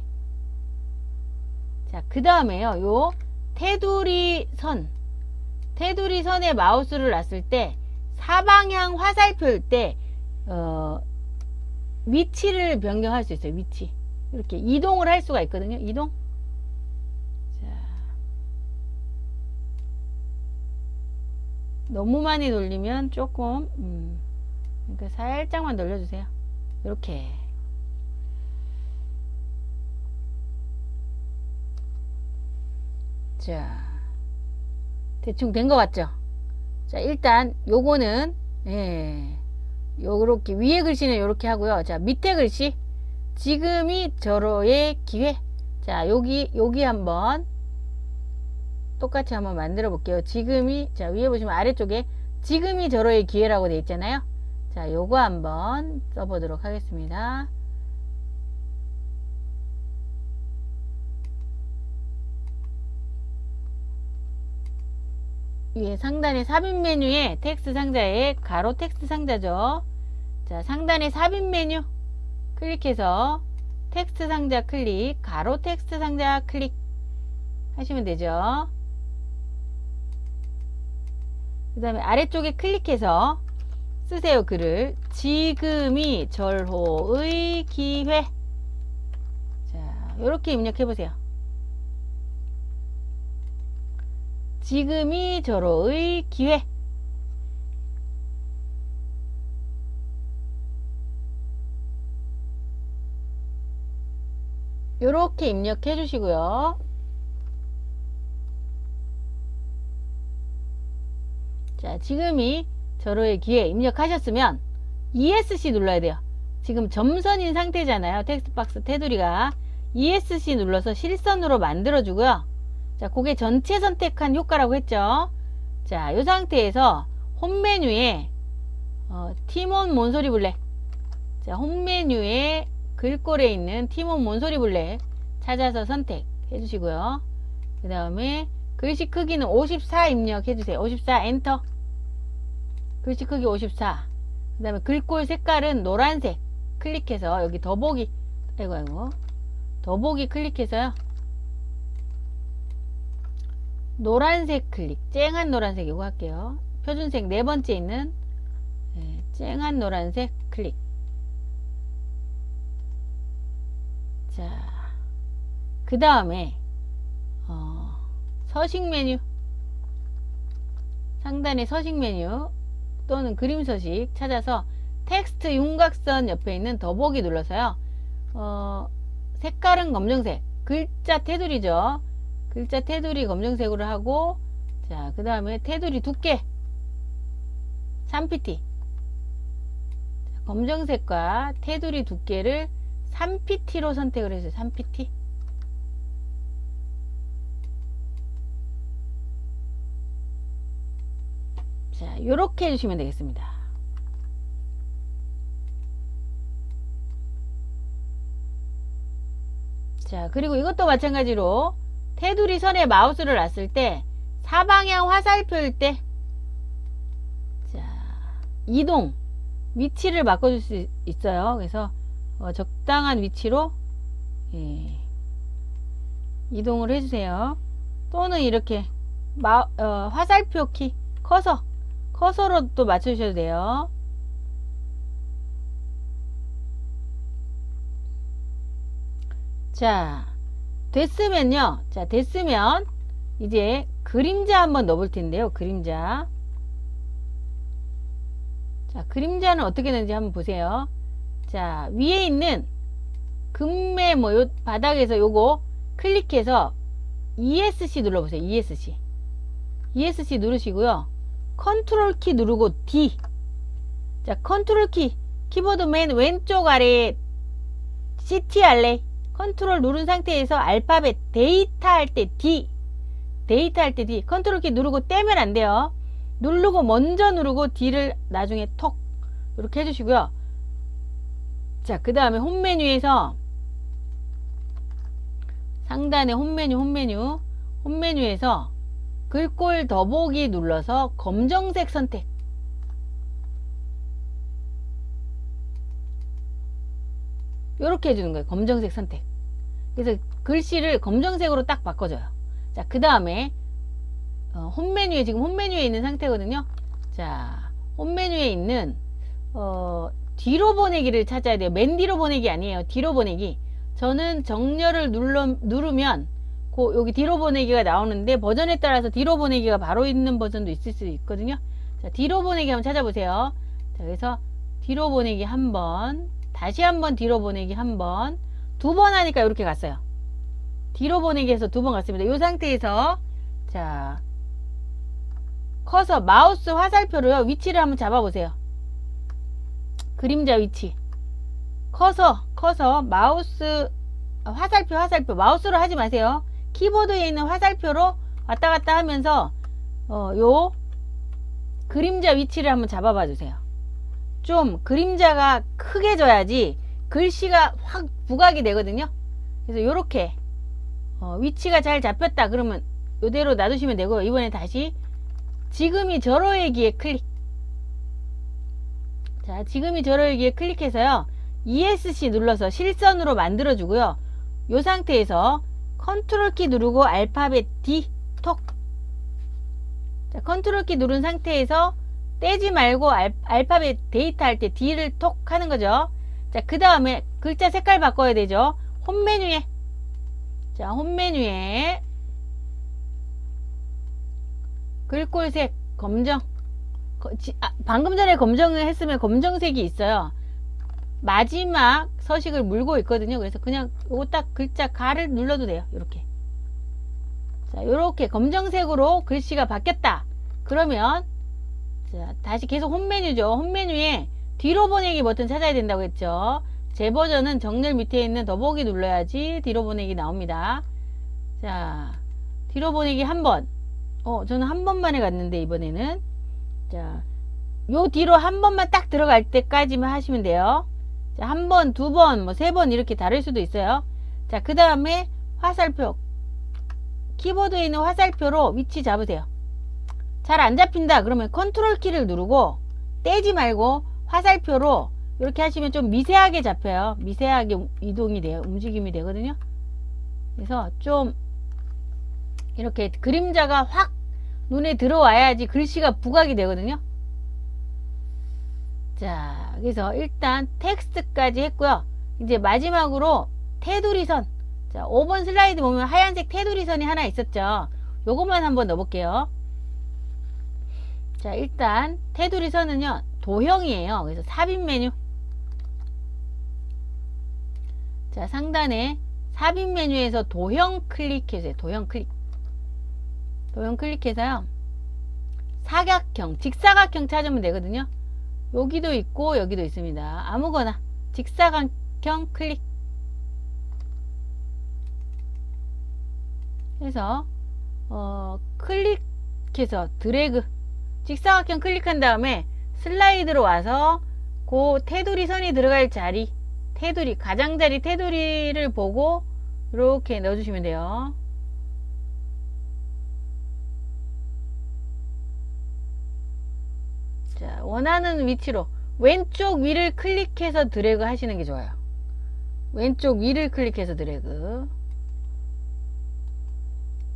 자, 그 다음에요. 요 테두리 선. 테두리 선에 마우스를 놨을 때 사방향 화살표일 때 어, 위치를 변경할 수 있어요. 위치. 이렇게 이동을 할 수가 있거든요. 이동. 자. 너무 많이 돌리면 조금 음, 그러니까 살짝만 돌려주세요. 이렇게. 자. 대충 된 것 같죠? 자 일단 요거는 예. 요렇게 위에 글씨는 요렇게 하고요. 자 밑에 글씨. 지금이 저로의 기회. 자 여기 여기 한번 똑같이 한번 만들어 볼게요. 지금이 자 위에 보시면 아래쪽에 지금이 저로의 기회라고 되어 있잖아요. 자 요거 한번 써보도록 하겠습니다 위에 상단에 삽입 메뉴에 텍스트 상자에 가로 텍스트 상자죠. 자, 상단에 삽입 메뉴 클릭해서 텍스트 상자 클릭, 가로 텍스트 상자 클릭 하시면 되죠. 그 다음에 아래쪽에 클릭해서 쓰세요 글을 지금이 절호의 기회 자 이렇게 입력해 보세요 지금이 절호의 기회. 이렇게 입력해 주시고요. 자 지금이 절호의 기회 입력하셨으면 ESC 눌러야 돼요. 지금 점선인 상태잖아요. 텍스트박스 테두리가. ESC 눌러서 실선으로 만들어 주고요 자 그게 전체 선택한 효과라고 했죠 자 이 상태에서 홈 메뉴에 어, 티몬 몬소리 블랙 자, 홈 메뉴에 글꼴에 있는 티몬 몬소리 블랙 찾아서 선택해 주시고요. 그 다음에 글씨 크기는 54 입력해 주세요. 54 엔터. 글씨 크기 54. 그 다음에 글꼴 색깔은 노란색 클릭해서 여기 더보기 아이고 아이고 더보기 클릭해서요. 노란색 클릭 쨍한 노란색 이거 할게요. 표준색 네 번째 있는 네, 쨍한 노란색 클릭 자, 그 다음에 어, 서식 메뉴 상단에 서식 메뉴 또는 그림 서식 찾아서 텍스트 윤곽선 옆에 있는 더보기 눌러서요. 어, 색깔은 검정색 글자 테두리죠. 글자 테두리 검정색으로 하고 자, 그 다음에 테두리 두께 3pt 검정색과 테두리 두께를 3pt로 선택을 해주세요. 3pt. 자, 요렇게 해주시면 되겠습니다. 자, 그리고 이것도 마찬가지로 테두리 선에 마우스를 놨을 때 사방향 화살표일 때 자, 이동 위치를 바꿔줄 수 있어요. 그래서 어, 적당한 위치로 예, 이동을 해주세요. 또는 이렇게 마, 어, 화살표 키 커서 커서로 또 맞춰주셔도 돼요. 자 됐으면요. 자 됐으면 이제 그림자 한번 넣어볼 텐데요. 그림자. 자 그림자는 어떻게 되는지 한번 보세요. 자 위에 있는 급매 뭐 요 바닥에서 요거 클릭해서 ESC 눌러보세요. ESC ESC 누르시고요. 컨트롤 키 누르고 D. 자 컨트롤 키 키보드 맨 왼쪽 아래에 CTRL 컨트롤 누른 상태에서 알파벳 데이터 할 때 D 데이터 할 때 D 컨트롤 키 누르고 떼면 안 돼요 누르고 먼저 누르고 D를 나중에 톡 이렇게 해주시고요 자, 그 다음에 홈 메뉴에서 상단에 홈 메뉴, 홈 메뉴, 홈 메뉴에서 글꼴 더보기 눌러서 검정색 선택. 이렇게 해주는 거예요. 검정색 선택. 그래서 글씨를 검정색으로 딱 바꿔줘요. 자, 그 다음에 어, 홈 메뉴에 지금 홈 메뉴에 있는 상태거든요. 자, 홈 메뉴에 있는 어, 뒤로 보내기를 찾아야 돼요. 맨 뒤로 보내기 아니에요. 뒤로 보내기. 저는 정렬을 눌러, 누르면 고, 여기 뒤로 보내기가 나오는데 버전에 따라서 뒤로 보내기가 바로 있는 버전도 있을 수 있거든요. 자, 뒤로 보내기 한번 찾아보세요. 자, 그래서 뒤로 보내기 한 번, 다시 한번 뒤로 보내기 한 번, 두 번 하니까 이렇게 갔어요. 뒤로 보내기 해서 두 번 갔습니다. 이 상태에서 자 커서 마우스 화살표로요 위치를 한번 잡아보세요. 그림자 위치 커서 커서 마우스 아, 화살표 화살표 마우스로 하지 마세요 키보드에 있는 화살표로 왔다 갔다 하면서 어, 요 그림자 위치를 한번 잡아봐 주세요 좀 그림자가 크게 져야지 글씨가 확 부각이 되거든요 그래서 요렇게 어, 위치가 잘 잡혔다 그러면 이대로 놔두시면 되고요 이번에 다시 지금이 절호의 기회 클릭. 자, 지금이 절호의 기회 클릭해서요. ESC 눌러서 실선으로 만들어 주고요. 이 상태에서 컨트롤 키 누르고 알파벳 D 톡. 자, 컨트롤 키 누른 상태에서 떼지 말고 알, 알파벳 데이터 할 때 D를 톡 하는 거죠. 자, 그 다음에 글자 색깔 바꿔야 되죠. 홈 메뉴에. 자, 홈 메뉴에 글꼴색 검정. 아, 방금 전에 검정을 했으면 검정색이 있어요. 마지막 서식을 물고 있거든요. 그래서 그냥 요거 딱 글자 가를 눌러도 돼요. 이렇게. 자, 요렇게 검정색으로 글씨가 바뀌었다. 그러면 자, 다시 계속 홈 메뉴죠. 홈 메뉴에 뒤로 보내기 버튼 찾아야 된다고 했죠. 제 버전은 정렬 밑에 있는 더보기 눌러야지 뒤로 보내기 나옵니다. 자, 뒤로 보내기 한 번. 어, 저는 한 번만에 갔는데 이번에는 자, 요 뒤로 한 번만 딱 들어갈 때까지만 하시면 돼요. 자, 한 번, 두 번, 뭐 세 번 이렇게 다를 수도 있어요. 자, 그 다음에 화살표. 키보드에 있는 화살표로 위치 잡으세요. 잘 안 잡힌다. 그러면 컨트롤 키를 누르고 떼지 말고 화살표로 이렇게 하시면 좀 미세하게 잡혀요. 미세하게 우- 이동이 돼요. 움직임이 되거든요. 그래서 좀 이렇게 그림자가 확 눈에 들어와야지 글씨가 부각이 되거든요. 자, 그래서 일단 텍스트까지 했고요. 이제 마지막으로 테두리선. 자, 5번 슬라이드 보면 하얀색 테두리선이 하나 있었죠. 요것만 한번 넣어볼게요. 자, 일단 테두리 선은요, 도형이에요. 그래서 삽입 메뉴. 자, 상단에 삽입 메뉴에서 도형 클릭해주세요. 도형 클릭. 도형 클릭해서요. 사각형, 직사각형 찾으면 되거든요. 여기도 있고 여기도 있습니다. 아무거나 직사각형 클릭 해서 어, 클릭해서 드래그 직사각형 클릭한 다음에 슬라이드로 와서 그 테두리 선이 들어갈 자리 테두리 가장자리 테두리를 보고 이렇게 넣어주시면 돼요. 자, 원하는 위치로 왼쪽 위를 클릭해서 드래그 하시는 게 좋아요. 왼쪽 위를 클릭해서 드래그.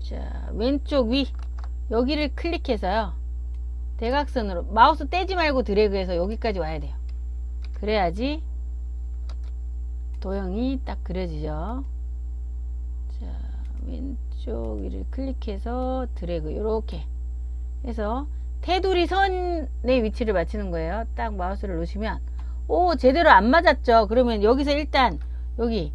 자, 왼쪽 위 여기를 클릭해서요. 대각선으로 마우스 떼지 말고 드래그해서 여기까지 와야 돼요. 그래야지 도형이 딱 그려지죠. 자, 왼쪽 위를 클릭해서 드래그 이렇게 해서 테두리 선의 위치를 맞추는 거예요. 딱 마우스를 놓으시면 오 제대로 안 맞았죠. 그러면 여기서 일단 여기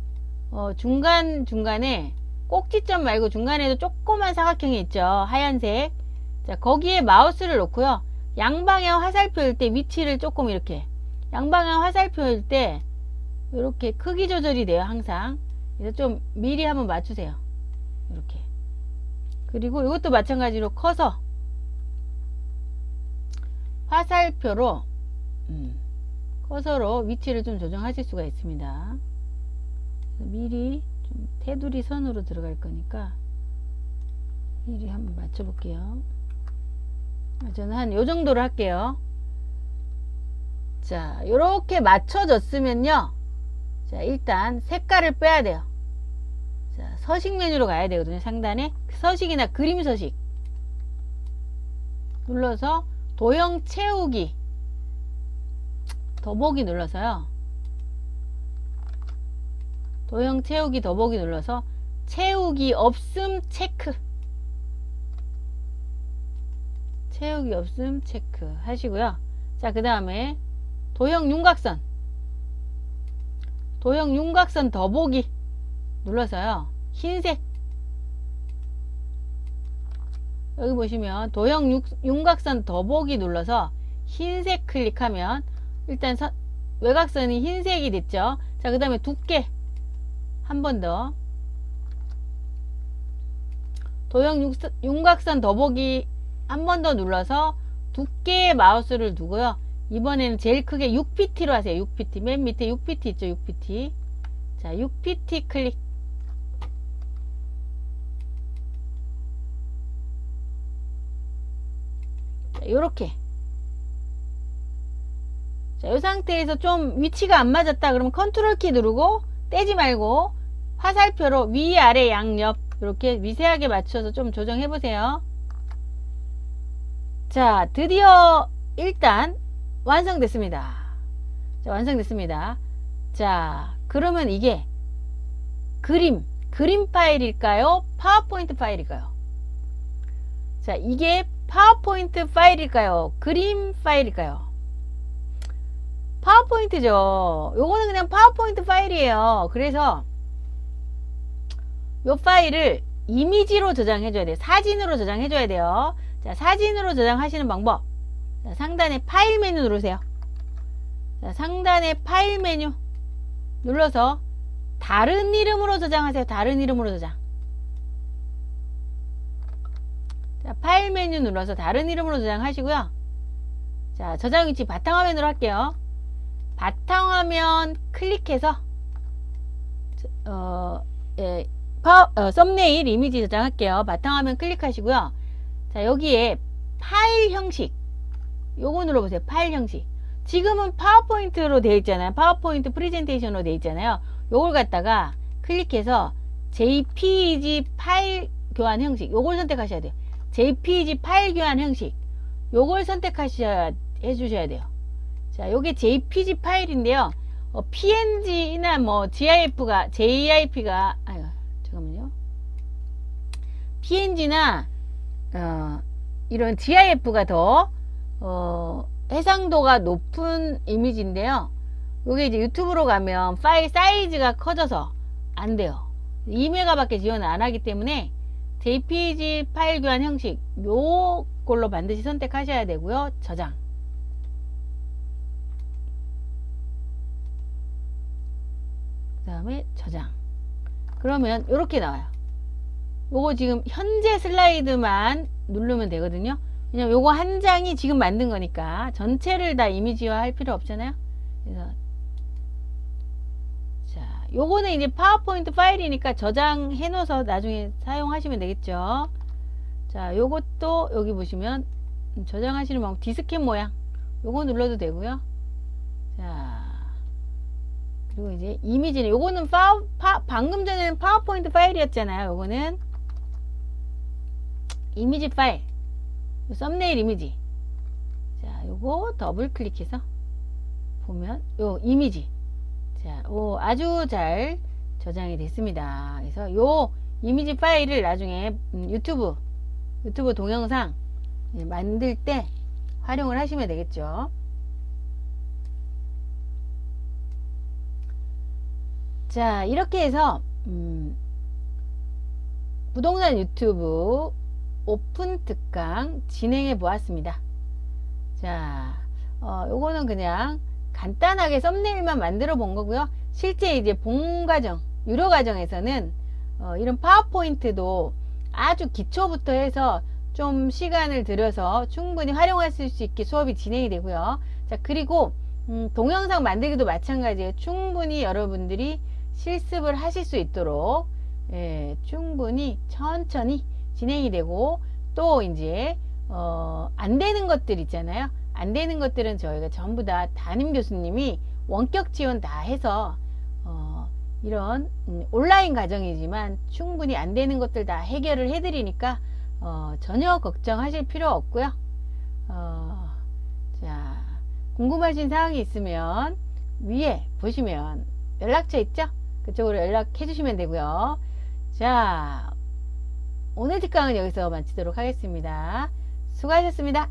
어, 중간 중간에 꼭지점 말고 중간에도 조그만 사각형이 있죠. 하얀색. 자 거기에 마우스를 놓고요. 양방향 화살표일 때 위치를 조금 이렇게 양방향 화살표일 때 이렇게 크기 조절이 돼요. 항상. 그래서 좀 미리 한번 맞추세요. 이렇게. 그리고 이것도 마찬가지로 커서 화살표로 음, 커서로 위치를 좀 조정하실 수가 있습니다. 미리 좀 테두리 선으로 들어갈 거니까 미리 한번 맞춰 볼게요. 저는 한 요 정도로 할게요. 자, 이렇게 맞춰졌으면요. 자, 일단 색깔을 빼야 돼요. 자, 서식 메뉴로 가야 되거든요. 상단에 서식이나 그림 서식 눌러서 도형 채우기 더보기 눌러서요. 도형 채우기 더보기 눌러서 채우기 없음 체크 채우기 없음 체크 하시고요. 자, 그 다음에 도형 윤곽선 도형 윤곽선 더보기 눌러서요. 흰색 여기 보시면 도형 육- 윤곽선 더보기 눌러서 흰색 클릭하면 일단 선- 외곽선이 흰색이 됐죠. 자, 그 다음에 두께 한 번 더. 도형 육- 윤곽선 더보기 한 번 더 눌러서 두께에 마우스를 두고요. 이번에는 제일 크게 6pt로 하세요. 6pt. 맨 밑에 6pt 있죠. 6pt. 자, 6pt 클릭. 자, 요렇게. 자, 이 상태에서 좀 위치가 안 맞았다 그러면 컨트롤 키 누르고 떼지 말고 화살표로 위, 아래, 양 옆 이렇게 미세하게 맞춰서 좀 조정해 보세요. 자, 드디어 일단 완성됐습니다. 자, 완성됐습니다. 자, 그러면 이게 그림, 그림 파일일까요? 파워포인트 파일일까요? 자, 이게 파워포인트 파일일까요? 그림 파일일까요? 파워포인트죠. 요거는 그냥 파워포인트 파일이에요. 그래서 요 파일을 이미지로 저장해 줘야 돼요. 사진으로 저장해 줘야 돼요. 자, 사진으로 저장하시는 방법. 자, 상단에 파일 메뉴 누르세요. 자, 상단에 파일 메뉴 눌러서 다른 이름으로 저장하세요. 다른 이름으로 저장. 자, 파일 메뉴 눌러서 다른 이름으로 저장하시고요. 자, 저장 위치 바탕화면으로 할게요. 바탕화면 클릭해서 어, 예, 파, 어, 썸네일 이미지 저장할게요. 바탕화면 클릭하시고요. 자, 여기에 파일 형식 요거 눌러보세요. 파일 형식. 지금은 파워포인트로 되어 있잖아요. 파워포인트 프레젠테이션으로 되어 있잖아요. 요걸 갖다가 클릭해서 JPG 파일 교환 형식 요걸 선택하셔야 돼요. JPG 파일 교환 형식 요걸 선택하셔야 해주셔야 돼요. 자, 요게 JPG 파일인데요. 어, PNG나 뭐 GIF가 JIP가 아유 잠깐만요. PNG나 어, 이런 GIF가 더 어, 해상도가 높은 이미지인데요. 요게 이제 유튜브로 가면 파일 사이즈가 커져서 안 돼요. 2메가 밖에 지원을 안 하기 때문에 JPG 파일 교환 형식 요걸로 반드시 선택하셔야 되고요. 저장. 그 다음에 저장. 그러면 이렇게 나와요. 요거 지금 현재 슬라이드만 누르면 되거든요. 왜냐면 요거 한 장이 지금 만든 거니까 전체를 다 이미지화 할 필요 없잖아요. 그래서 자, 요거는 이제 파워포인트 파일이니까 저장해 놓아서 나중에 사용하시면 되겠죠. 자, 요것도 여기 보시면 저장하시는 방법 디스켓 모양 요거 눌러도 되고요. 자, 그리고 이제 이미지는 요거는 파, 파, 방금 전에는 파워포인트 파일이었잖아요. 요거는 이미지 파일. 썸네일 이미지. 자 요거 더블 클릭해서 보면 요 이미지. 자 오, 아주 잘 저장이 됐습니다. 그래서 요 이미지 파일을 나중에 음, 유튜브 유튜브 동영상 예, 만들 때 활용을 하시면 되겠죠. 자 이렇게 해서 음, 부동산 유튜브 오픈 특강 진행해 보았습니다. 자, 어, 요거는 그냥 간단하게 썸네일만 만들어 본 거고요. 실제 이제 본 과정, 유료 과정에서는 어, 이런 파워포인트도 아주 기초부터 해서 좀 시간을 들여서 충분히 활용하실 수 있게 수업이 진행이 되고요. 자, 그리고 음, 동영상 만들기도 마찬가지예요. 충분히 여러분들이 실습을 하실 수 있도록 예, 충분히 천천히 진행이 되고 또 이제 어, 안 되는 것들 있잖아요. 안 되는 것들은 저희가 전부 다 담임 교수님이 원격 지원 다 해서 어, 이런 음, 온라인 과정이지만 충분히 안 되는 것들 다 해결을 해드리니까 어, 전혀 걱정하실 필요 없고요. 어, 자 궁금하신 사항이 있으면 위에 보시면 연락처 있죠? 그쪽으로 연락해 주시면 되고요. 자 오늘 특강은 여기서 마치도록 하겠습니다. 수고하셨습니다.